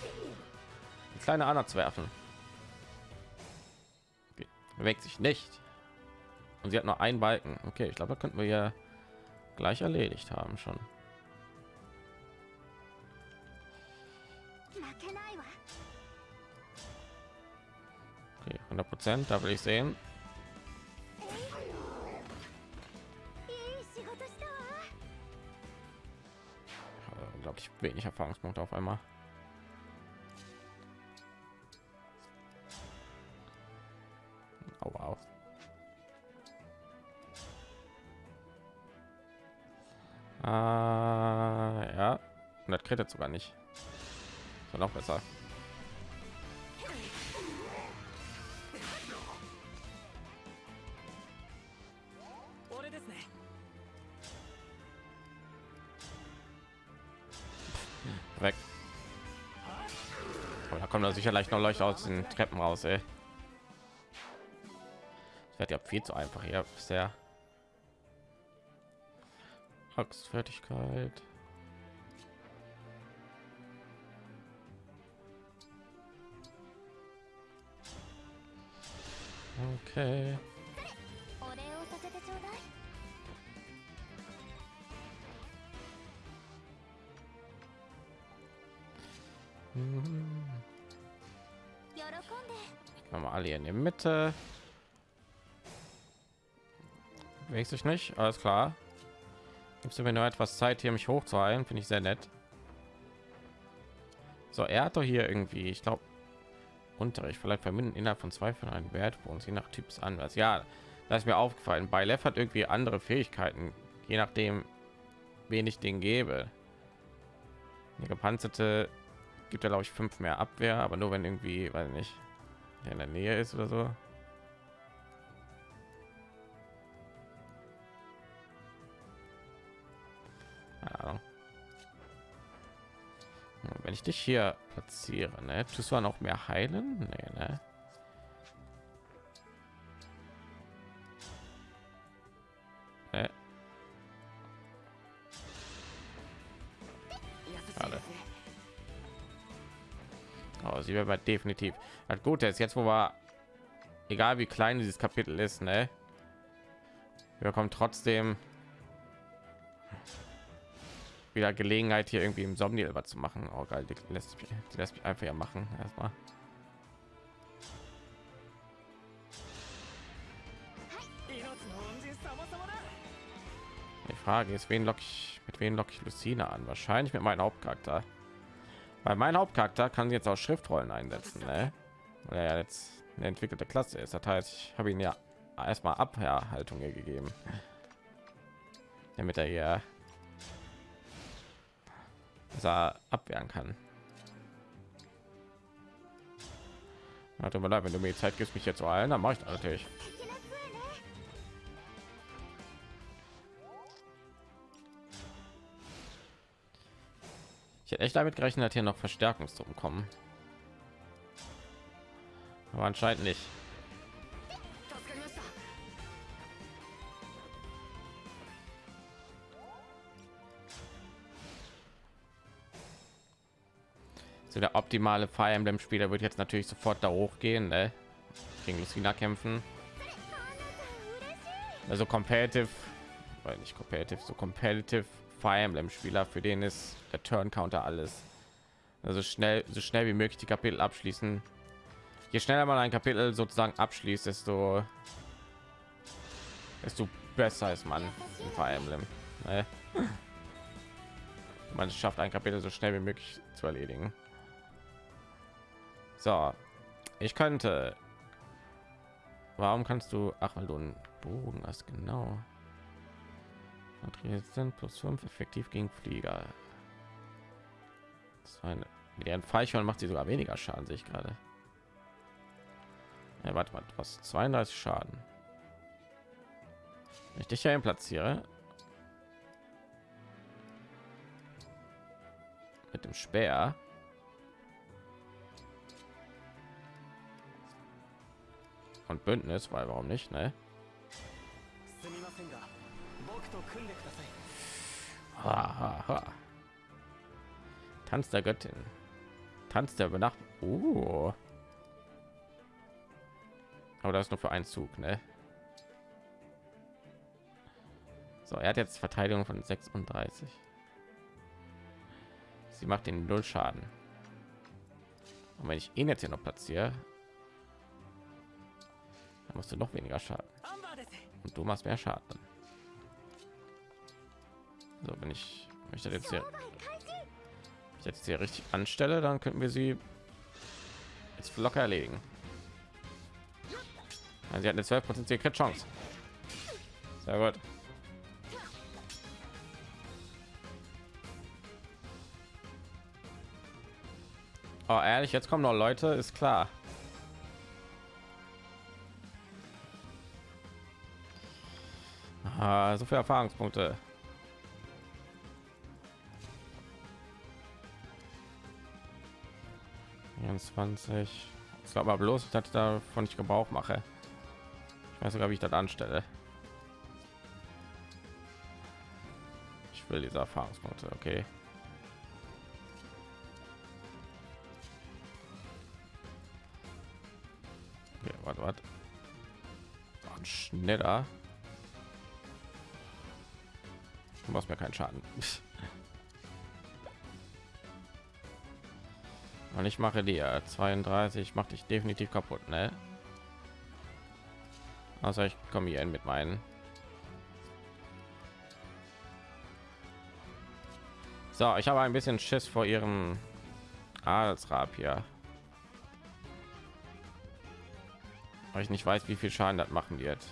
kleine Anna zu werfen. Okay. Bewegt sich nicht. Und sie hat nur einen Balken. Okay, ich glaube, da könnten wir ja gleich erledigt haben schon. Okay, 100 Prozent, da will ich sehen. wenig Erfahrungspunkte auf einmal. Oh, wow. Ah, ja, und das kriegt jetzt sogar nicht. So noch besser. Sicher leicht noch Leuchte aus den Treppen raus, ey. Wird ja viel zu einfach hier bisher. Axtfertigkeit. Okay. Alle hier in der Mitte. Bewegt sich nicht, alles klar. Gibst du mir nur etwas Zeit, hier mich hochzuheilen? Finde ich sehr nett. So, er hat doch hier irgendwie, ich glaube, Unterricht. Vielleicht verbinden innerhalb von zwei von einem Wert bei uns je nach Typs anders. Ja, das ist mir aufgefallen. Bei Lev hat irgendwie andere Fähigkeiten, je nachdem, wen ich den gebe. Der gepanzerte gibt er glaube ich fünf mehr Abwehr, aber nur wenn irgendwie, weiß nicht, in der Nähe ist oder so. Wenn ich dich hier platziere, ne, tust du noch mehr heilen? Nee, ne? Ne, Oh, sie wäre definitiv. Das Gute ist jetzt, wo wir, egal wie klein dieses Kapitel ist, ne, wir bekommen trotzdem wieder Gelegenheit, hier irgendwie im Somniel was zu machen. Oh geil, die lässt mich, die lässt mich einfach ja machen. Erstmal. Die Frage ist, wen lock ich mit wen lock ich Lucina an? Wahrscheinlich mit meinem Hauptcharakter. Weil mein Hauptcharakter kann jetzt auch Schriftrollen einsetzen, ne? Weil er ja jetzt eine entwickelte Klasse ist. Das heißt, ich habe ihn ja erstmal Abwehrhaltung gegeben, damit er hier er abwehren kann. Mir leid, wenn du mir Zeit gibst, mich jetzt zu heilen, dann mache ich das natürlich. Ich hätte echt damit gerechnet, dass hier noch Verstärkungstruppen kommen. Aber anscheinend nicht. So der optimale Fire Emblem Spieler wird jetzt natürlich sofort da hochgehen, ne? gegen Lucina kämpfen. Also competitive, weil nicht competitive, so competitive Fire Emblem Spieler, für den ist der Turn Counter alles. Also schnell, so schnell wie möglich die Kapitel abschließen. Je schneller man ein Kapitel sozusagen abschließt, desto desto besser ist man in Fire Emblem. Ne? Man schafft ein Kapitel so schnell wie möglich zu erledigen. So, ich könnte. Warum kannst du? Ach, weil du einen Bogen hast, genau. Sind plus 5 effektiv gegen Flieger. Das eine, mit ihren Feichhörn macht sie sogar weniger Schaden, sehe ich gerade. Ja, warte mal, was 32 Schaden. Wenn ich dich hier platziere, mit dem Speer, und Bündnis, weil warum nicht, ne? Ha, ha, ha. Tanz der Göttin. Tanz der Übernacht. Oh. Aber das ist nur für einen Zug, ne? So, er hat jetzt Verteidigung von 36. Sie macht den null Schaden. Und wenn ich ihn jetzt hier noch platziere, dann musst du noch weniger Schaden. Und du machst mehr Schaden. So, wenn ich, wenn ich das jetzt hier jetzt hier richtig anstelle, dann könnten wir sie jetzt locker erledigen. Also sie hat eine 12 prozentige Chance. Sehr gut. Oh, ehrlich, jetzt kommen noch Leute, ist klar. Ah, so viele Erfahrungspunkte. 24. Ich glaube aber bloß, dass ich davon nicht Gebrauch mache. Ich weiß sogar, wie ich das anstelle. Ich will diese Erfahrungspunkte, okay. Okay, warte, warte. Schneller. Du machst mir keinen Schaden. Und ich mache dir 32, macht dich definitiv kaputt, ne? Also ich komme hier mit meinen. So, ich habe ein bisschen Schiss vor ihrem Adelsrab hier. Weil ich nicht weiß, wie viel Schaden das machen wird.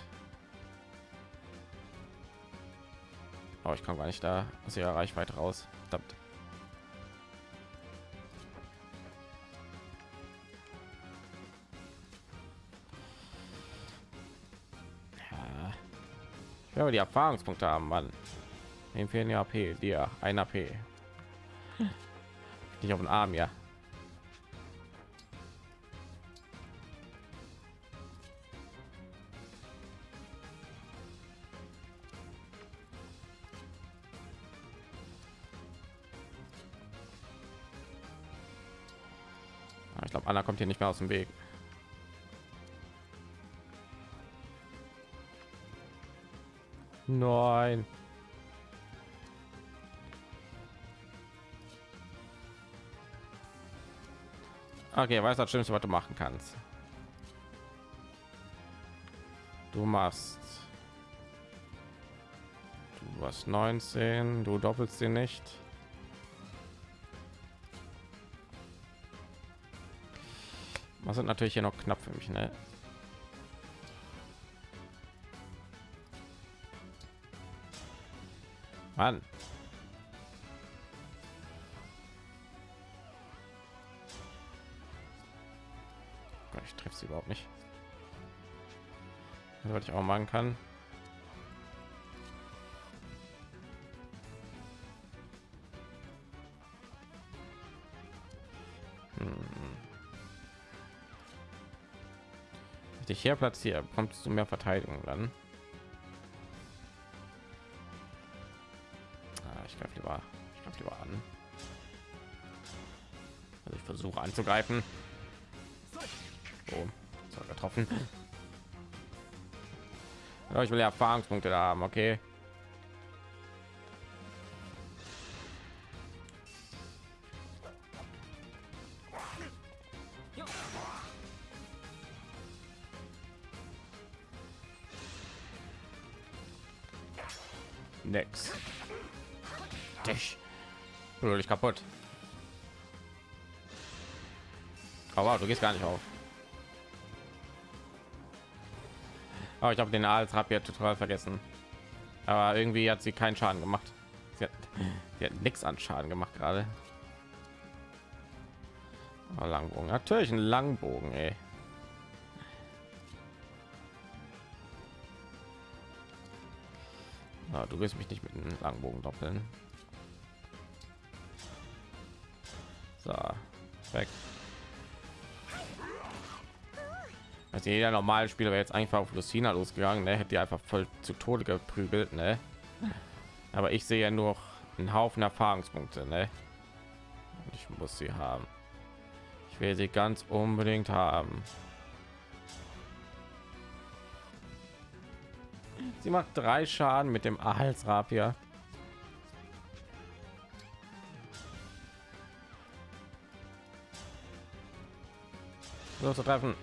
Aber ich kann gar nicht da aus ihrer Reichweite raus. Ja, aber die Erfahrungspunkte haben, Mann. Dem fehlen ja AP, dir ein AP. Nicht auf den Arm, ja. Ich glaube, Anna kommt hier nicht mehr aus dem Weg. Nein. Okay, weiß das Schlimmste, was du machen kannst. Du machst. Du hast 19, du doppelst sie nicht. Was sind natürlich hier noch knapp für mich, ne? Mann. Ich treffe sie überhaupt nicht. Was ich auch machen kann. Hm. ich dich hier platziere, kommst du mehr Verteidigung dann. Versuche anzugreifen. So getroffen. Ja, ich will ja Erfahrungspunkte da haben, okay. Aber du gehst gar nicht auf. Aber ich habe den als Rapier total vergessen. Aber irgendwie hat sie keinen Schaden gemacht. Sie hat, sie hat nichts an Schaden gemacht gerade. Oh, Langbogen, natürlich ein Langbogen, ey. Oh, du willst mich nicht mit einem Langbogen doppeln. So, weg. Also jeder normale Spieler wäre jetzt einfach auf Lucina losgegangen, ne? hätte die einfach voll zu Tode geprügelt, ne? Aber ich sehe ja nur einen Haufen Erfahrungspunkte, ne? Ich muss sie haben. Ich will sie ganz unbedingt haben. Sie macht drei Schaden mit dem Halsrapier. So zu treffen.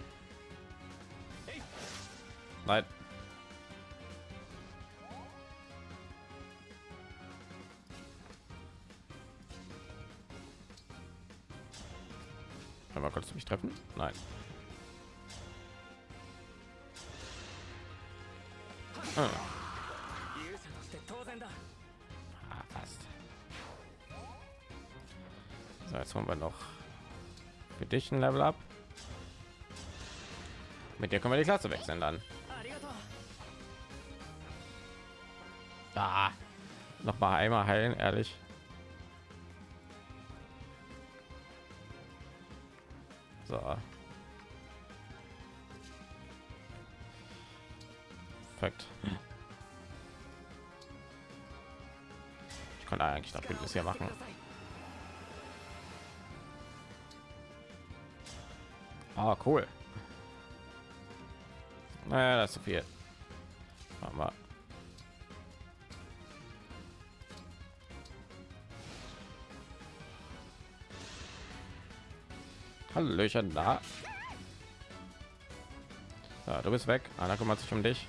Dich ein Level up. Mit dir können wir die Klasse wechseln dann. Da. Noch mal einmal heilen, ehrlich. So. Perfekt. Ich konnte eigentlich das Bündnis hier machen. Ah, cool. Naja, das ist zu viel. Machen wir. Hallöchen da. Ja, du bist weg. Anna kümmert sich um dich.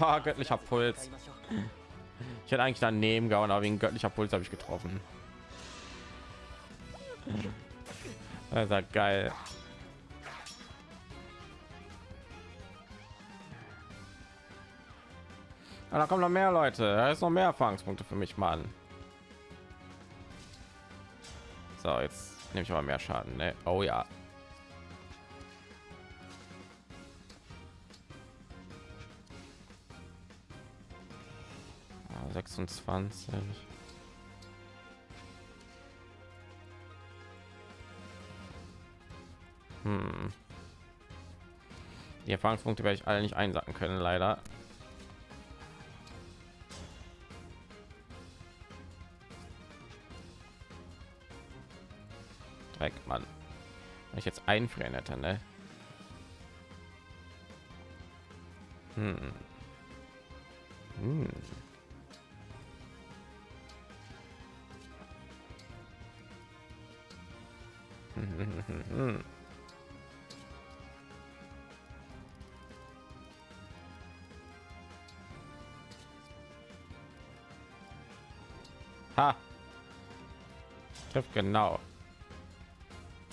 Ha, göttlicher Puls. Ich hätte eigentlich daneben gehauen, aber wegen göttlicher Puls habe ich getroffen. Das ist ja geil. Ah, da kommen noch mehr Leute. Da ist noch mehr Erfahrungspunkte für mich, Mann. So, jetzt nehme ich aber mehr Schaden. Ne? Oh ja. Ah, Hm. Die Erfahrungspunkte werde ich alle nicht einsacken können, leider. Dreck, Mann. Wenn ich jetzt einfrieren hätte, ne? Hm. Hm. Hm. Ha. Trifft genau.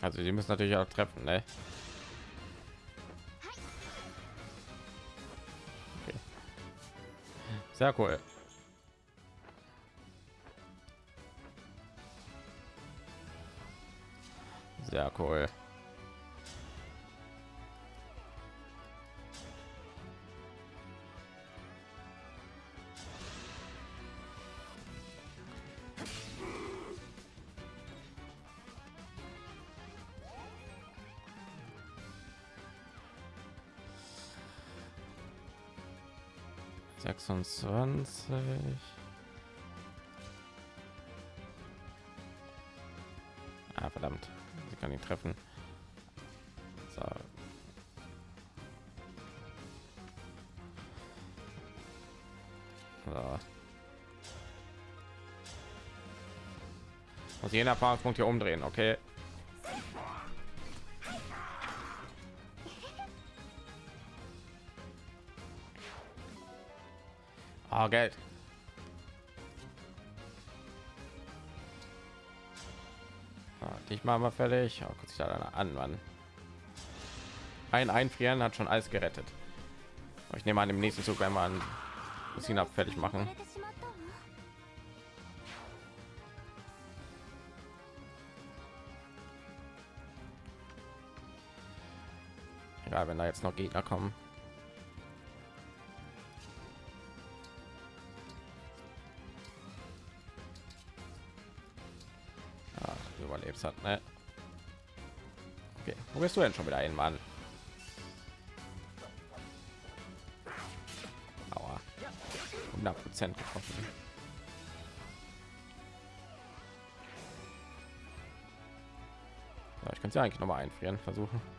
Also die müssen natürlich auch treffen, ne? Okay. Sehr cool. Sehr cool. Sechsundzwanzig. Ah, verdammt. Sie kann ihn treffen. So. So. Muss jeden Erfahrungspunkt hier umdrehen, okay? oh, Geld. Ich mache mal fertig. Oh, guck sich da an, Mann. Ein Einfrieren hat schon alles gerettet. Ich nehme an, im nächsten Zug einmal an, muss ihn fertig machen. Egal, wenn da jetzt noch Gegner kommen. Du denn schon wieder hin, Mann? Aua. 100 Prozent getroffen. Ja, ich könnte ja eigentlich noch mal einfrieren versuchen.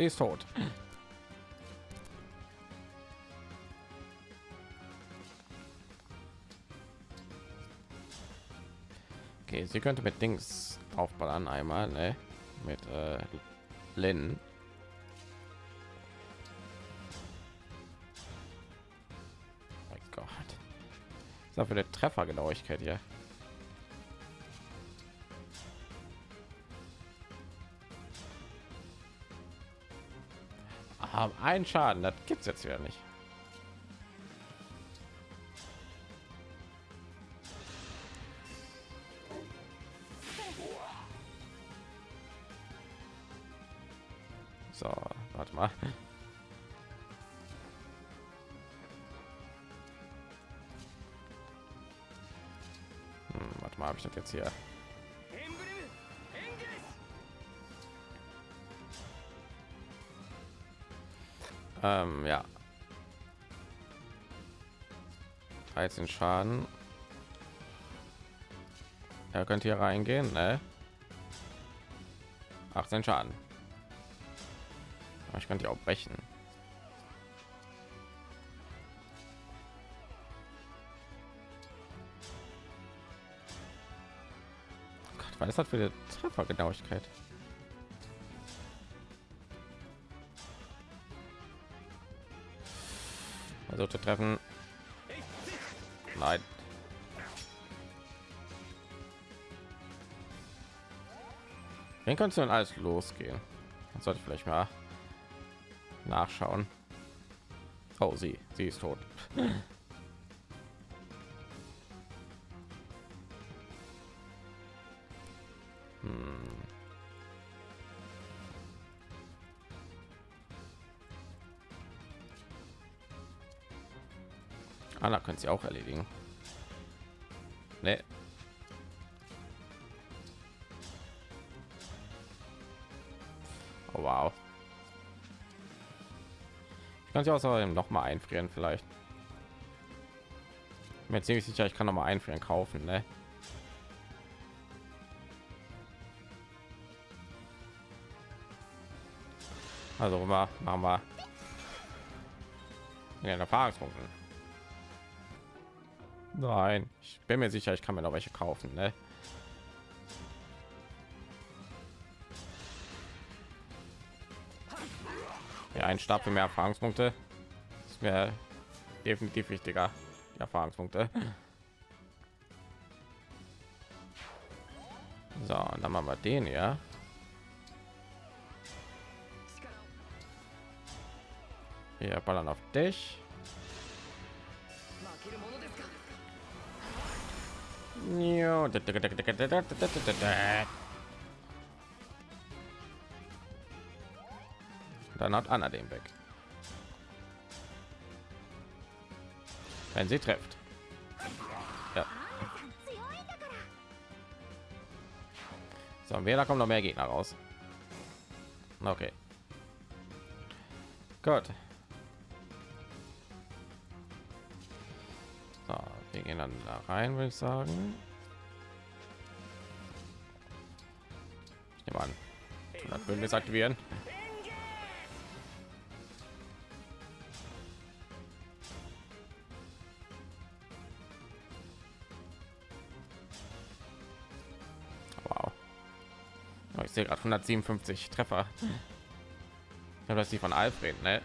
Sie ist tot. Okay, sie könnte mit Dings aufballern einmal, ne? Mit äh, Lin. Mein Gott. dafür der Treffergenauigkeit hier? Haben einen Schaden, das gibt's jetzt wieder nicht. So, warte mal. Hm, warte mal, habe ich das jetzt hier? Ähm, ja. 13 Schaden. Er könnte hier reingehen, ne? 18 Schaden. Ich könnte auch brechen. Oh Gott, was ist das für eine Treffergenauigkeit? Also zu treffen. Nein. Wen kannst du denn alles losgehen? Das sollte ich vielleicht mal nachschauen. Oh, sie, sie ist tot. Sie auch erledigen. Nee. Oh, wow. Ich kann sie außerdem noch mal einfrieren vielleicht. Mir ziemlich sicher, ich kann noch mal einfrieren kaufen, ne? Also machen wir ja, Erfahrungspunkte. Nein, ich bin mir sicher, ich kann mir noch welche kaufen, ne? Ja, ein für mehr Erfahrungspunkte ist mir definitiv wichtiger. Die Erfahrungspunkte. So, und dann machen wir den ja. Wir ballern auf dich. Dann hat Anna den weg. Wenn sie trifft. Ja. So, wer da kommt noch mehr Gegner raus. Okay. Gut. Wir gehen dann da rein, würde ich sagen. Ich nehme an, das Bündnis aktivieren. Wow. Oh, ich sehe gerade 157 Treffer. Ich habe das die von Alfred, ne?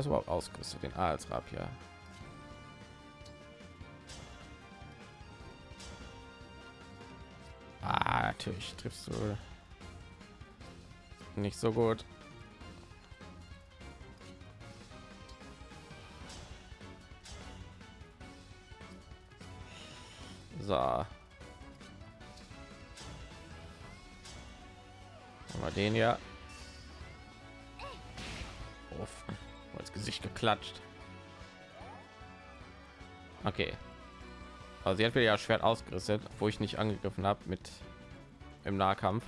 Das überhaupt ausgerüstet? Den A als Rapier. Ah, natürlich triffst du nicht so gut. So. Mal den ja. geklatscht. Okay. Also sie hat mir ja Schwert ausgerüstet, wo ich nicht angegriffen habe mit im Nahkampf.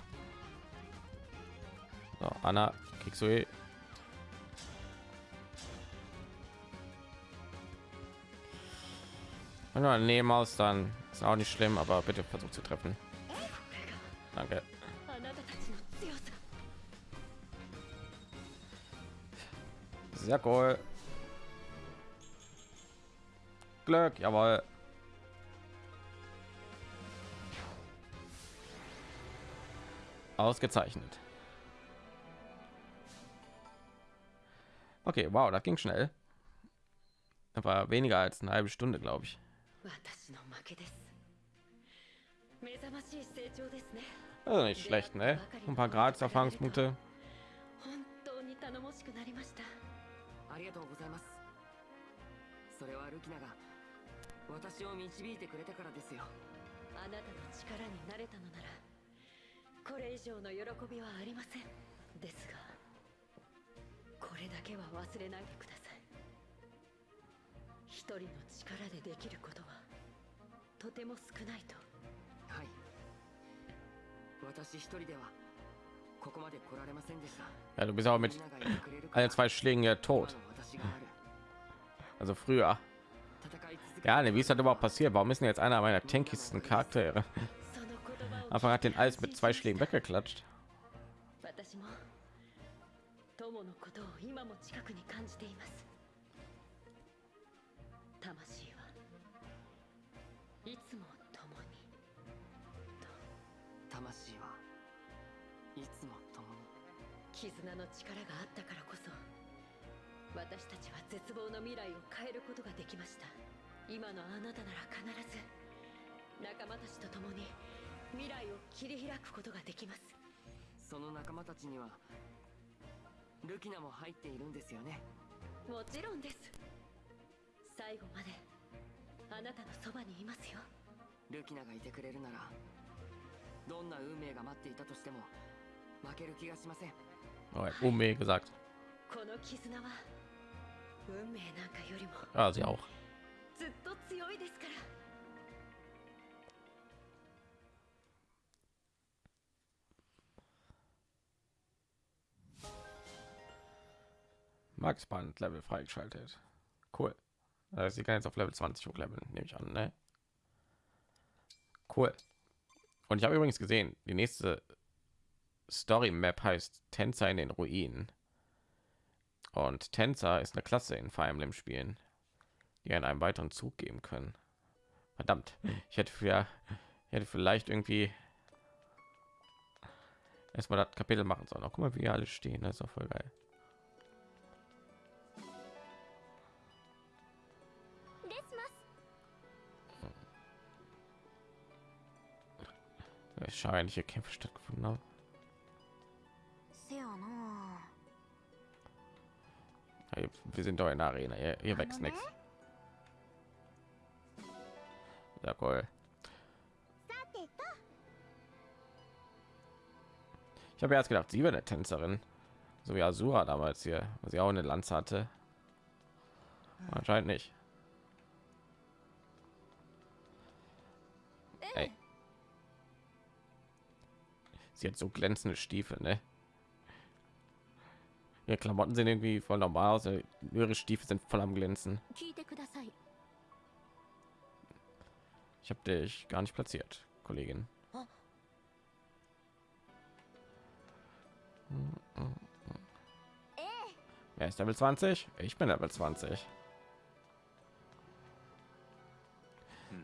So, Anna, kriegst du eh. Wenn du nehmen aus, dann ist auch nicht schlimm, aber bitte versucht zu treffen. Danke. Sehr cool. Glück, jawohl. Ausgezeichnet. Okay, wow, das ging schnell. Das war weniger als eine halbe Stunde, glaube ich. Also nicht schlecht, ne? Ein paar Grad Erfahrungspunkte. 私を導いてくれたからですよ。あなたの力になれたのならこれ以上の喜びはありません。ですがこれだけは忘れないでください。一人の力でできることはとても少ないと。はい。私一人ではここまで来られませんでした。Ja, du bist auch mit allen zwei Schlägen ja 今 tot. Also früher. 戦い Ja, ne, wie ist das überhaupt passiert? Warum ist denn jetzt einer meiner tankigsten Charaktere? Einfach hat den alles mit zwei Schlägen weggeklatscht. 今のあなたなら必ず仲間たちと共に未来を切り開くことができます。その仲間たちにはルキナも入っているんですよね。もちろんです。最後まであなたのそばにいますよ。ルキナがいてくれるならどんな運命が待っていたとしても負ける気がしません。Alright, Unmenge gesagt. Ah. ずっと強いですから Max Band Level freigeschaltet. Cool. Also sie kann jetzt auf Level 20 hochleveln, nehme ich an, ne? Cool. Und ich habe übrigens gesehen, die nächste Story Map heißt Tänzer in den Ruinen. Und Tänzer ist eine Klasse in Fire Emblem Spielen, die einen, einen weiteren Zug geben können. Verdammt, hm. ich hätte für ich hätte vielleicht irgendwie erstmal das Kapitel machen sollen. Auch guck mal, wie alle stehen, das ist auch voll geil. Hm. Wahrscheinlich Kämpfe stattgefunden haben. Wir sind doch in der Arena. Hier, hier wächst nichts. Jawohl. Ich habe erst gedacht, sie wäre eine Tänzerin, so wie Asura damals hier, was sie auch eine Lanze hatte. Anscheinend nicht. Ey. Sie hat so glänzende Stiefel, ne? Ihre Klamotten sehen irgendwie voll normal aus, ihre Stiefel sind voll am glänzen habe dich gar nicht platziert, Kollegin. Wer ist Level 20? Ich bin Level 20.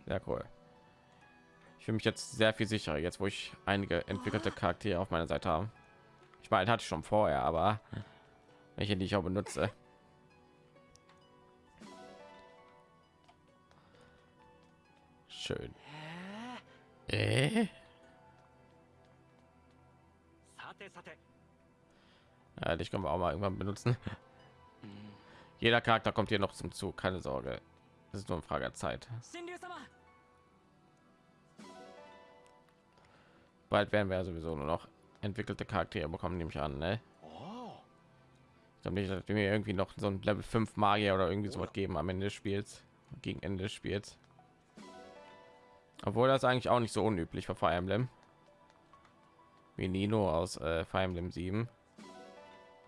Sehr cool. Ich fühle mich jetzt sehr viel sicherer, jetzt wo ich einige entwickelte Charaktere auf meiner Seite habe. Ich meine, hatte ich schon vorher, aber welche, die ich auch benutze. schön. Äh? Ja, dich können wir auch mal irgendwann benutzen. Jeder Charakter kommt hier noch zum Zug, keine Sorge. Das ist nur eine Frage der Zeit. Bald werden wir sowieso nur noch entwickelte Charaktere bekommen, nehme ich an, ne? Ich glaube nicht, dass wir irgendwie noch so ein Level 5 Magier oder irgendwie so was geben am Ende des Spiels, gegen Ende des Spiels. Obwohl das eigentlich auch nicht so unüblich war Fire Emblem. Wie Nino aus äh, Fire Emblem 7.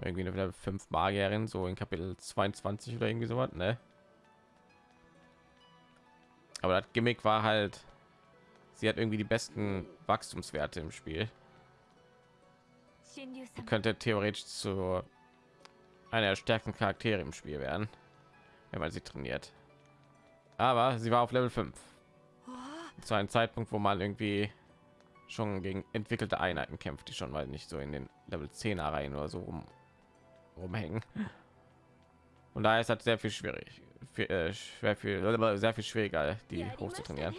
Irgendwie eine fünf Magierin, so in Kapitel 22 oder irgendwie sowas, ne? Aber das Gimmick war halt, sie hat irgendwie die besten Wachstumswerte im Spiel. Sie könnte theoretisch zu einer der stärksten Charaktere im Spiel werden, wenn man sie trainiert. Aber sie war auf Level 5. Zu einem Zeitpunkt, wo man irgendwie schon gegen entwickelte Einheiten kämpft, die schon mal nicht so in den Level 10 Reihen oder so rum, rumhängen. Und da ist halt sehr viel schwierig, viel, äh, schwer viel, sehr viel schwieriger, die hoch zu trainieren.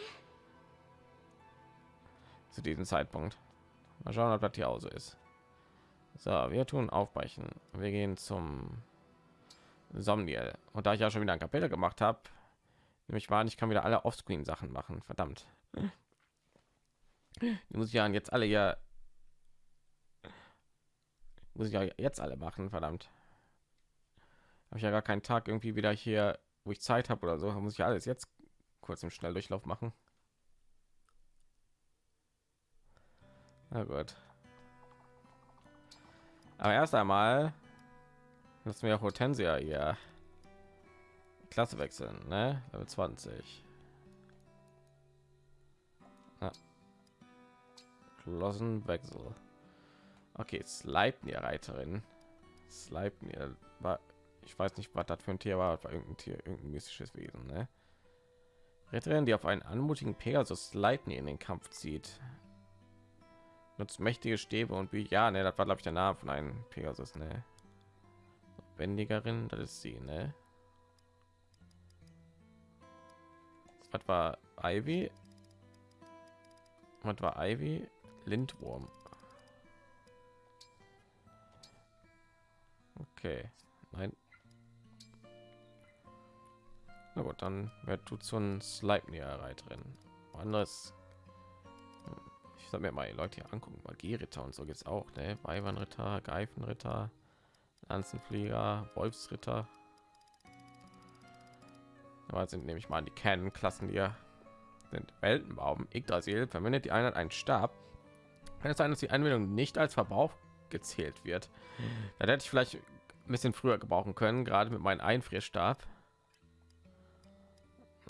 Zu diesem Zeitpunkt. Mal schauen, ob das hier auch so ist. So, wir tun aufbrechen. Wir gehen zum Somniel. Und da ich ja schon wieder ein Kapitel gemacht habe, nämlich war, ich kann wieder alle Offscreen Sachen machen. Verdammt. Die muss ich ja jetzt alle ja muss ich ja jetzt alle machen. Verdammt. Habe ich ja gar keinen Tag irgendwie wieder hier, wo ich Zeit habe oder so. Muss ich alles jetzt kurz im Schnelldurchlauf machen. Na gut. Aber erst einmal lassen wir Hortensia hier Klasse wechseln, ne? Level 20. Ja. Klassenwechsel. Okay, Sleipnir Reiterin. Sleipnir war ich weiß nicht, was das für ein Tier war, war irgendein Tier, irgendein mystisches Wesen, ne? Retterin, die auf einen anmutigen Pegasus Sleipnir in den Kampf zieht. Nutzt mächtige Stäbe und wie ja, ne, das war glaube ich der Name von einem Pegasus, ne? Wendigerin, das ist sie, ne? Was war Ivy? Was war Ivy? Lindwurm. Okay, nein. Na gut, dann wer tut so ein Sleipnir Reiterin. Anderes. Ich soll mir mal die Leute hier angucken. Magieritter und so geht's auch, ne? Weibernritter, Greifenritter, Lanzenflieger, Wolfsritter. Aber sind nämlich mal die Kernklassen, die ja sind. Weltenbaum, Yggdrasil verwendet die Einheit einen Stab. Kann es sein, dass die Anwendung nicht als Verbrauch gezählt wird? Da hätte ich vielleicht ein bisschen früher gebrauchen können, gerade mit meinem Einfrierstab.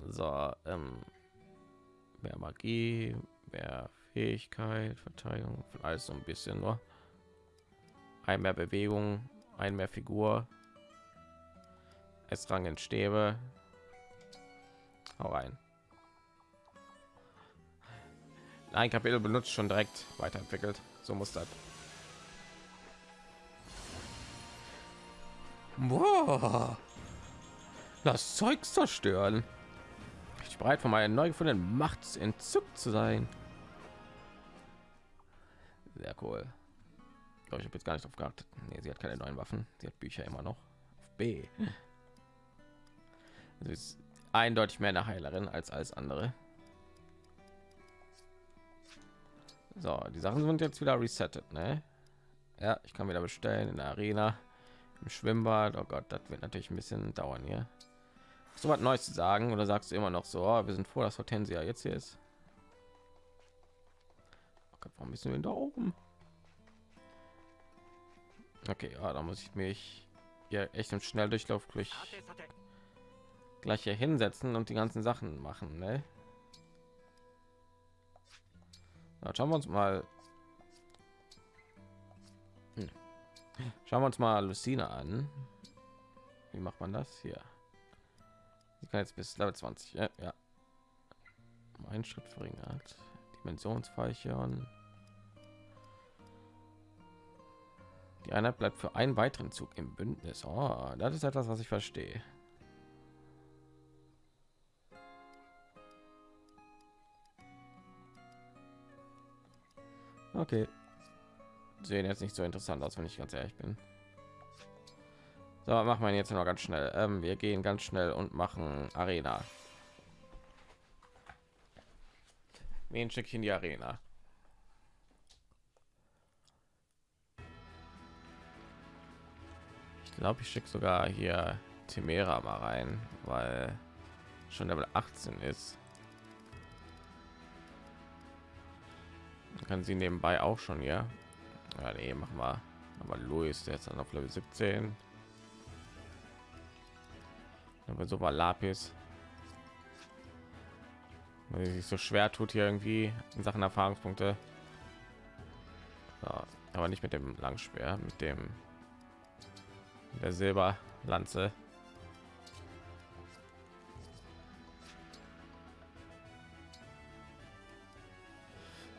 So, ähm, mehr Magie, mehr Fähigkeit, Verteidigung, alles so ein bisschen nur. Ein mehr Bewegung, ein mehr Figur. Es rangen Stäbe. Hau rein. Ein Kapitel benutzt schon direkt weiterentwickelt. So muss das. Boah. Das Zeug zerstören. Ich bereit von meiner neu gefundenen Macht entzückt zu sein. Sehr cool. Ich habe jetzt gar nicht drauf geachtet. Nee, sie hat keine neuen Waffen. Sie hat Bücher immer noch. Auf B. Ist eindeutig mehr eine Heilerin als alles andere. So, die Sachen sind jetzt wieder resettet, ne? Ja, ich kann wieder bestellen in der Arena, im Schwimmbad. Oh Gott, das wird natürlich ein bisschen dauern hier. So was Neues zu sagen oder sagst du immer noch so, oh, wir sind froh, dass Hortensia jetzt hier ist? Oh Gott, warum müssen wir da oben? Okay, ja, da muss ich mich ja echt im Schnelldurchlauf durch gleich hier hinsetzen und die ganzen Sachen machen, ne? Na, schauen wir uns mal. Hm. Schauen wir uns mal Lucina an. Wie macht man das hier? Ich kann jetzt bis Level 20. Ja, ja. Mein Schritt verringert. Dimensionsfeichern. Die Einheit bleibt für einen weiteren Zug im Bündnis. Oh, das ist etwas, was ich verstehe. Okay. Sehen jetzt nicht so interessant aus, wenn ich ganz ehrlich bin. So, machen wir jetzt noch ganz schnell. Ähm, wir gehen ganz schnell und machen Arena. Wen schicke in die Arena? Ich glaube, ich schicke sogar hier Timera mal rein, weil schon Level 18 ist. Kann sie nebenbei auch schon ja? Ja nee, machen wir. Aber Louis der jetzt dann auf Level 17 aber so war Lapis. Weil sich so schwer tut hier irgendwie in Sachen Erfahrungspunkte. Ja, aber nicht mit dem Langschwer mit dem der Silberlanze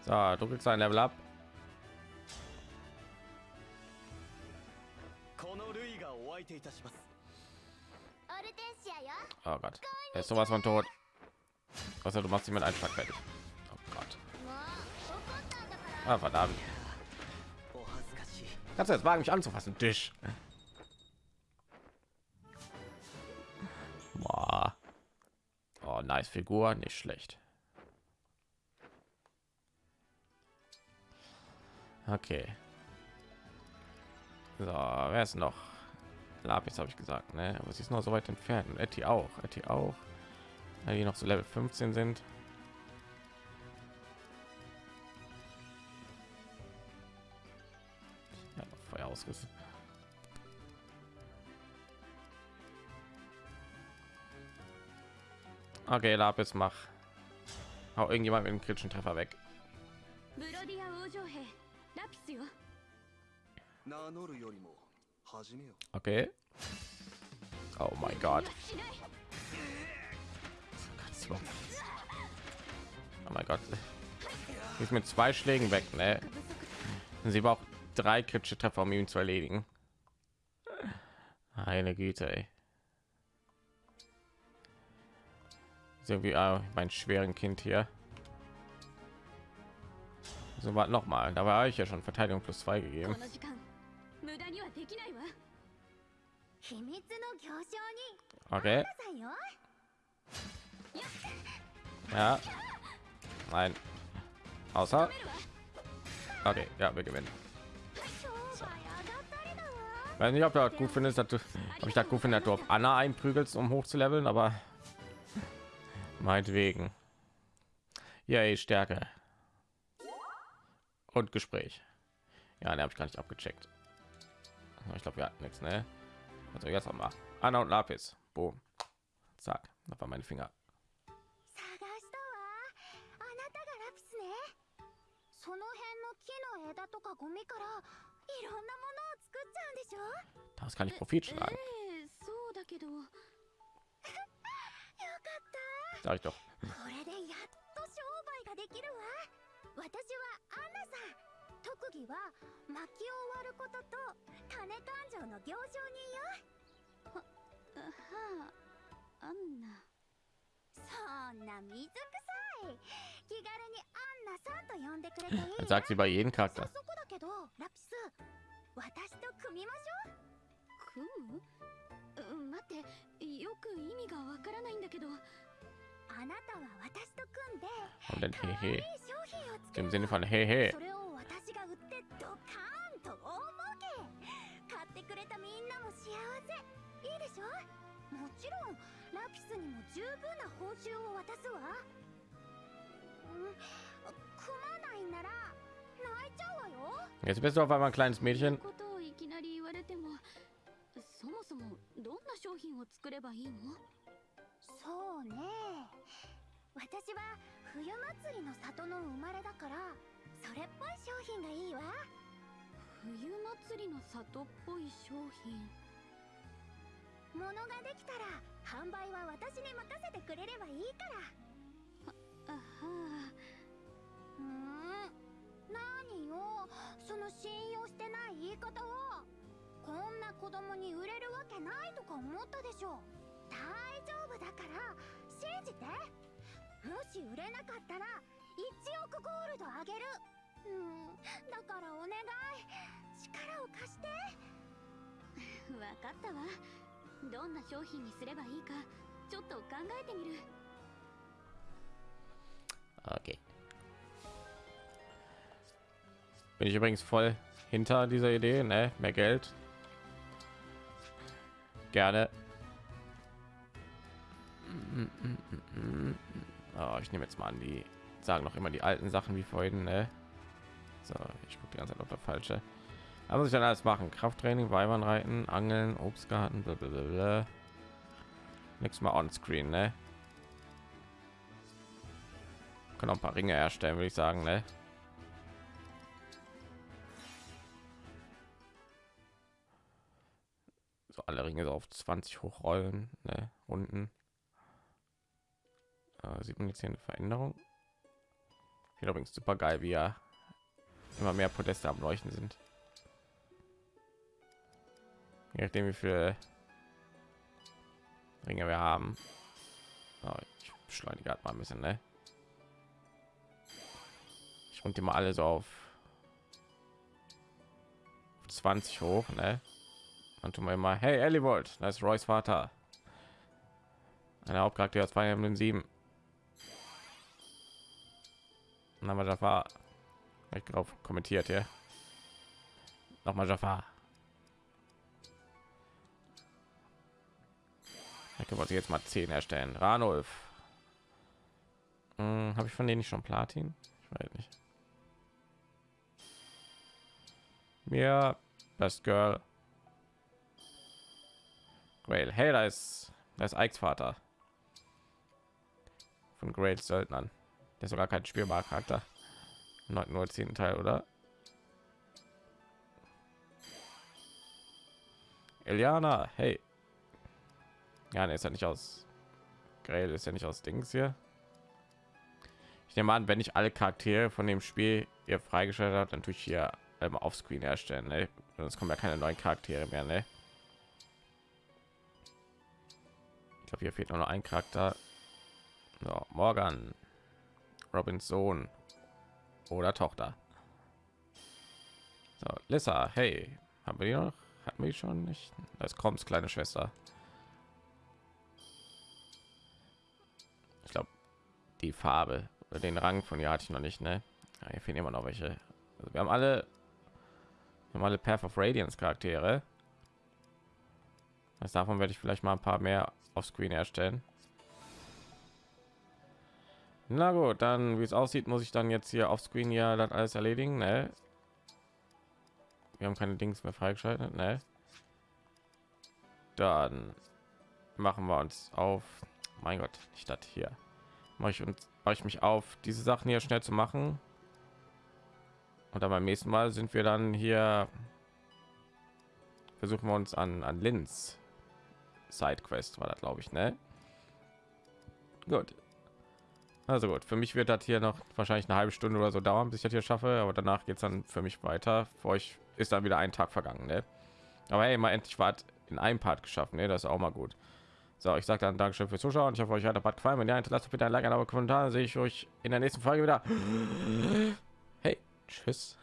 So, du kriegst ein Level ab. Oh Gott, er ist sowas von tot. Was du machst, jemand einfach fertig. Oh Gott. Ah, verdammt. Kannst du jetzt wagen, mich anzufassen, Tisch? Boah. Oh, nice Figur, nicht schlecht. Okay. So, wer ist noch? Lapis habe ich gesagt, ne? Aber sie ist noch so weit entfernt. Und Etty auch. Etty auch. Weil die noch so Level 15 sind. Ja, Feuer ausgerissen. Okay, Lapis, mach. Hau irgendjemand mit dem kritischen Treffer weg. ブロディア王女兵 Okay. Oh mein Gott. Oh mein Gott. Ich mit zwei Schlägen weg, ne? Sie braucht drei kritische Treffer, um ihn zu erledigen. Eine Güte, ey. So wie ah, mein schweren Kind hier. So war noch mal. Da war ich ja schon Verteidigung plus zwei gegeben. Okay. Ja. Nein. Außer. Okay, ja, wir gewinnen. So. Weiß nicht, ob du halt gut findest, dass du, ob ich da gut finde, dass du auf Anna einprügelst, um hoch zu leveln, aber meinetwegen. Ja, Stärke und Gespräch ja ne habe ich gar nicht abgecheckt ich glaube wir hatten nichts ne also jetzt noch mal Anna und Lapis boom zack das war meine Finger 探したわあなたがラピスねその辺の木の枝とかゴミからいろんなものを作っちゃうんでしょ das kann ich Profit え schlagen えそうだけどよかった sag ich doch 私はアンナさん特技は薪を割ることと金勘定の行商人よ。あはあアンナそんな水臭い。気軽にアンナさんと呼んでくれていい。das sagt sie bei jedem 早 Charakter 速だけどラピス私と組みましょう組む？うん待ってよく意味がわからないんだけど Denn hehe. Im Sinne von hehe. もちろんラピスにも十分な報酬を渡すわ。ん組まないなら泣いちゃうわよ。Jetzt bist du auf einmal ein kleines Mädchen ことをいきなり言われてもそもそもどんな商品を作ればいいの？そうね。私は冬祭りの里の生まれだからそれっぽい商品がいいわ。冬祭りの里っぽい商品？物ができたら販売は私に任せてくれればいいから。あはうーん？何よその信用してない言い方はこんな子供に売れるわけないとか思ったでしょ大丈夫だから信じてもし売れなかったら1億ゴールドあげるうんだからお願い力を貸してあわかったわどんな商品にすればいいかちょっと考えてみる Okay. Bin ich übrigens voll hinter dieser Idee, ne? Mehr Geld. Gerne. Oh, ich nehme jetzt mal an, die sagen noch immer die alten Sachen wie vorhin, ne? So, ich gucke die ganze Zeit auf der falsche. Da muss ich dann alles machen. Krafttraining, Weibernreiten, Angeln, Obstgarten, blablabla. Nichts mal on screen, ne? Können auch ein paar Ringe herstellen, würde ich sagen, ne? So alle Ringe so auf 20 hochrollen, ne? Unten. Äh, sieht man jetzt hier eine Veränderung? Hier übrigens super geil, wie er immer mehr Podeste am Leuchten sind. Je nachdem, wie viele Ringe wir haben. Oh, ich beschleunige halt mal ein bisschen, ne? Ich runde die mal alle so auf 20 hoch, ne? Und tun wir mal, hey, Ellie das ist Roy's Vater. Ein Hauptcharakter aus Fire Emblem 7. Wir Jafar. Ich drauf kommentiert hier. Nochmal Jafar. Ich wollte jetzt mal 10 erstellen. Ranulf. Hm, Habe ich von denen nicht schon Platin? Ich weiß nicht. Mir Best Girl. Grail. Hey, da ist, da ist Ikes Vater. Von Grail Söldnern. Der sogar kein spielbarer Charakter. Nur zehnten Teil, oder? Eliana, hey. Ja, ne, ist ja nicht aus. Grail ist ja nicht aus Dings hier. Ich nehme an, wenn ich alle Charaktere von dem Spiel ihr freigeschaltet habe, dann tue ich hier ähm, auf Screen erstellen. Ne? Sonst kommen ja keine neuen Charaktere mehr. Ne? Ich glaube, hier fehlt nur noch ein Charakter. So, Morgan, Robins Sohn oder Tochter. So, Lissa, hey, haben wir die noch? Hatten wir schon nicht? Das kommt, kleine Schwester. Ich glaube, die Farbe, den Rang von ihr hatte ich noch nicht, ne? Ja, hier fehlen immer noch welche. Also wir haben alle normale Path of Radiance Charaktere. Das davon werde ich vielleicht mal ein paar mehr auf Screen erstellen. Na gut, dann wie es aussieht, muss ich dann jetzt hier auf Screen ja das alles erledigen. Ne? Wir haben keine Dings mehr freigeschaltet. Ne? Dann machen wir uns auf. Mein Gott, das hier. Mache ich und mache ich mich auf, diese Sachen hier schnell zu machen. Und dann beim nächsten Mal sind wir dann hier. Versuchen wir uns an an Linz Sidequest war das, glaube ich, ne? Gut. Also gut, für mich wird das hier noch wahrscheinlich eine halbe Stunde oder so dauern, bis ich das hier schaffe, aber danach geht es dann für mich weiter. Für euch ist dann wieder ein Tag vergangen, ne? Aber hey, mal endlich war in einem Part geschafft, ne? Das ist auch mal gut. So, ich sage dann Dankeschön fürs Zuschauen. Ich hoffe, euch hat der Part gefallen. Wenn ja, hinterlasst bitte ein Like, ein Kommentar. Sehe ich euch in der nächsten Folge wieder. Hey, tschüss.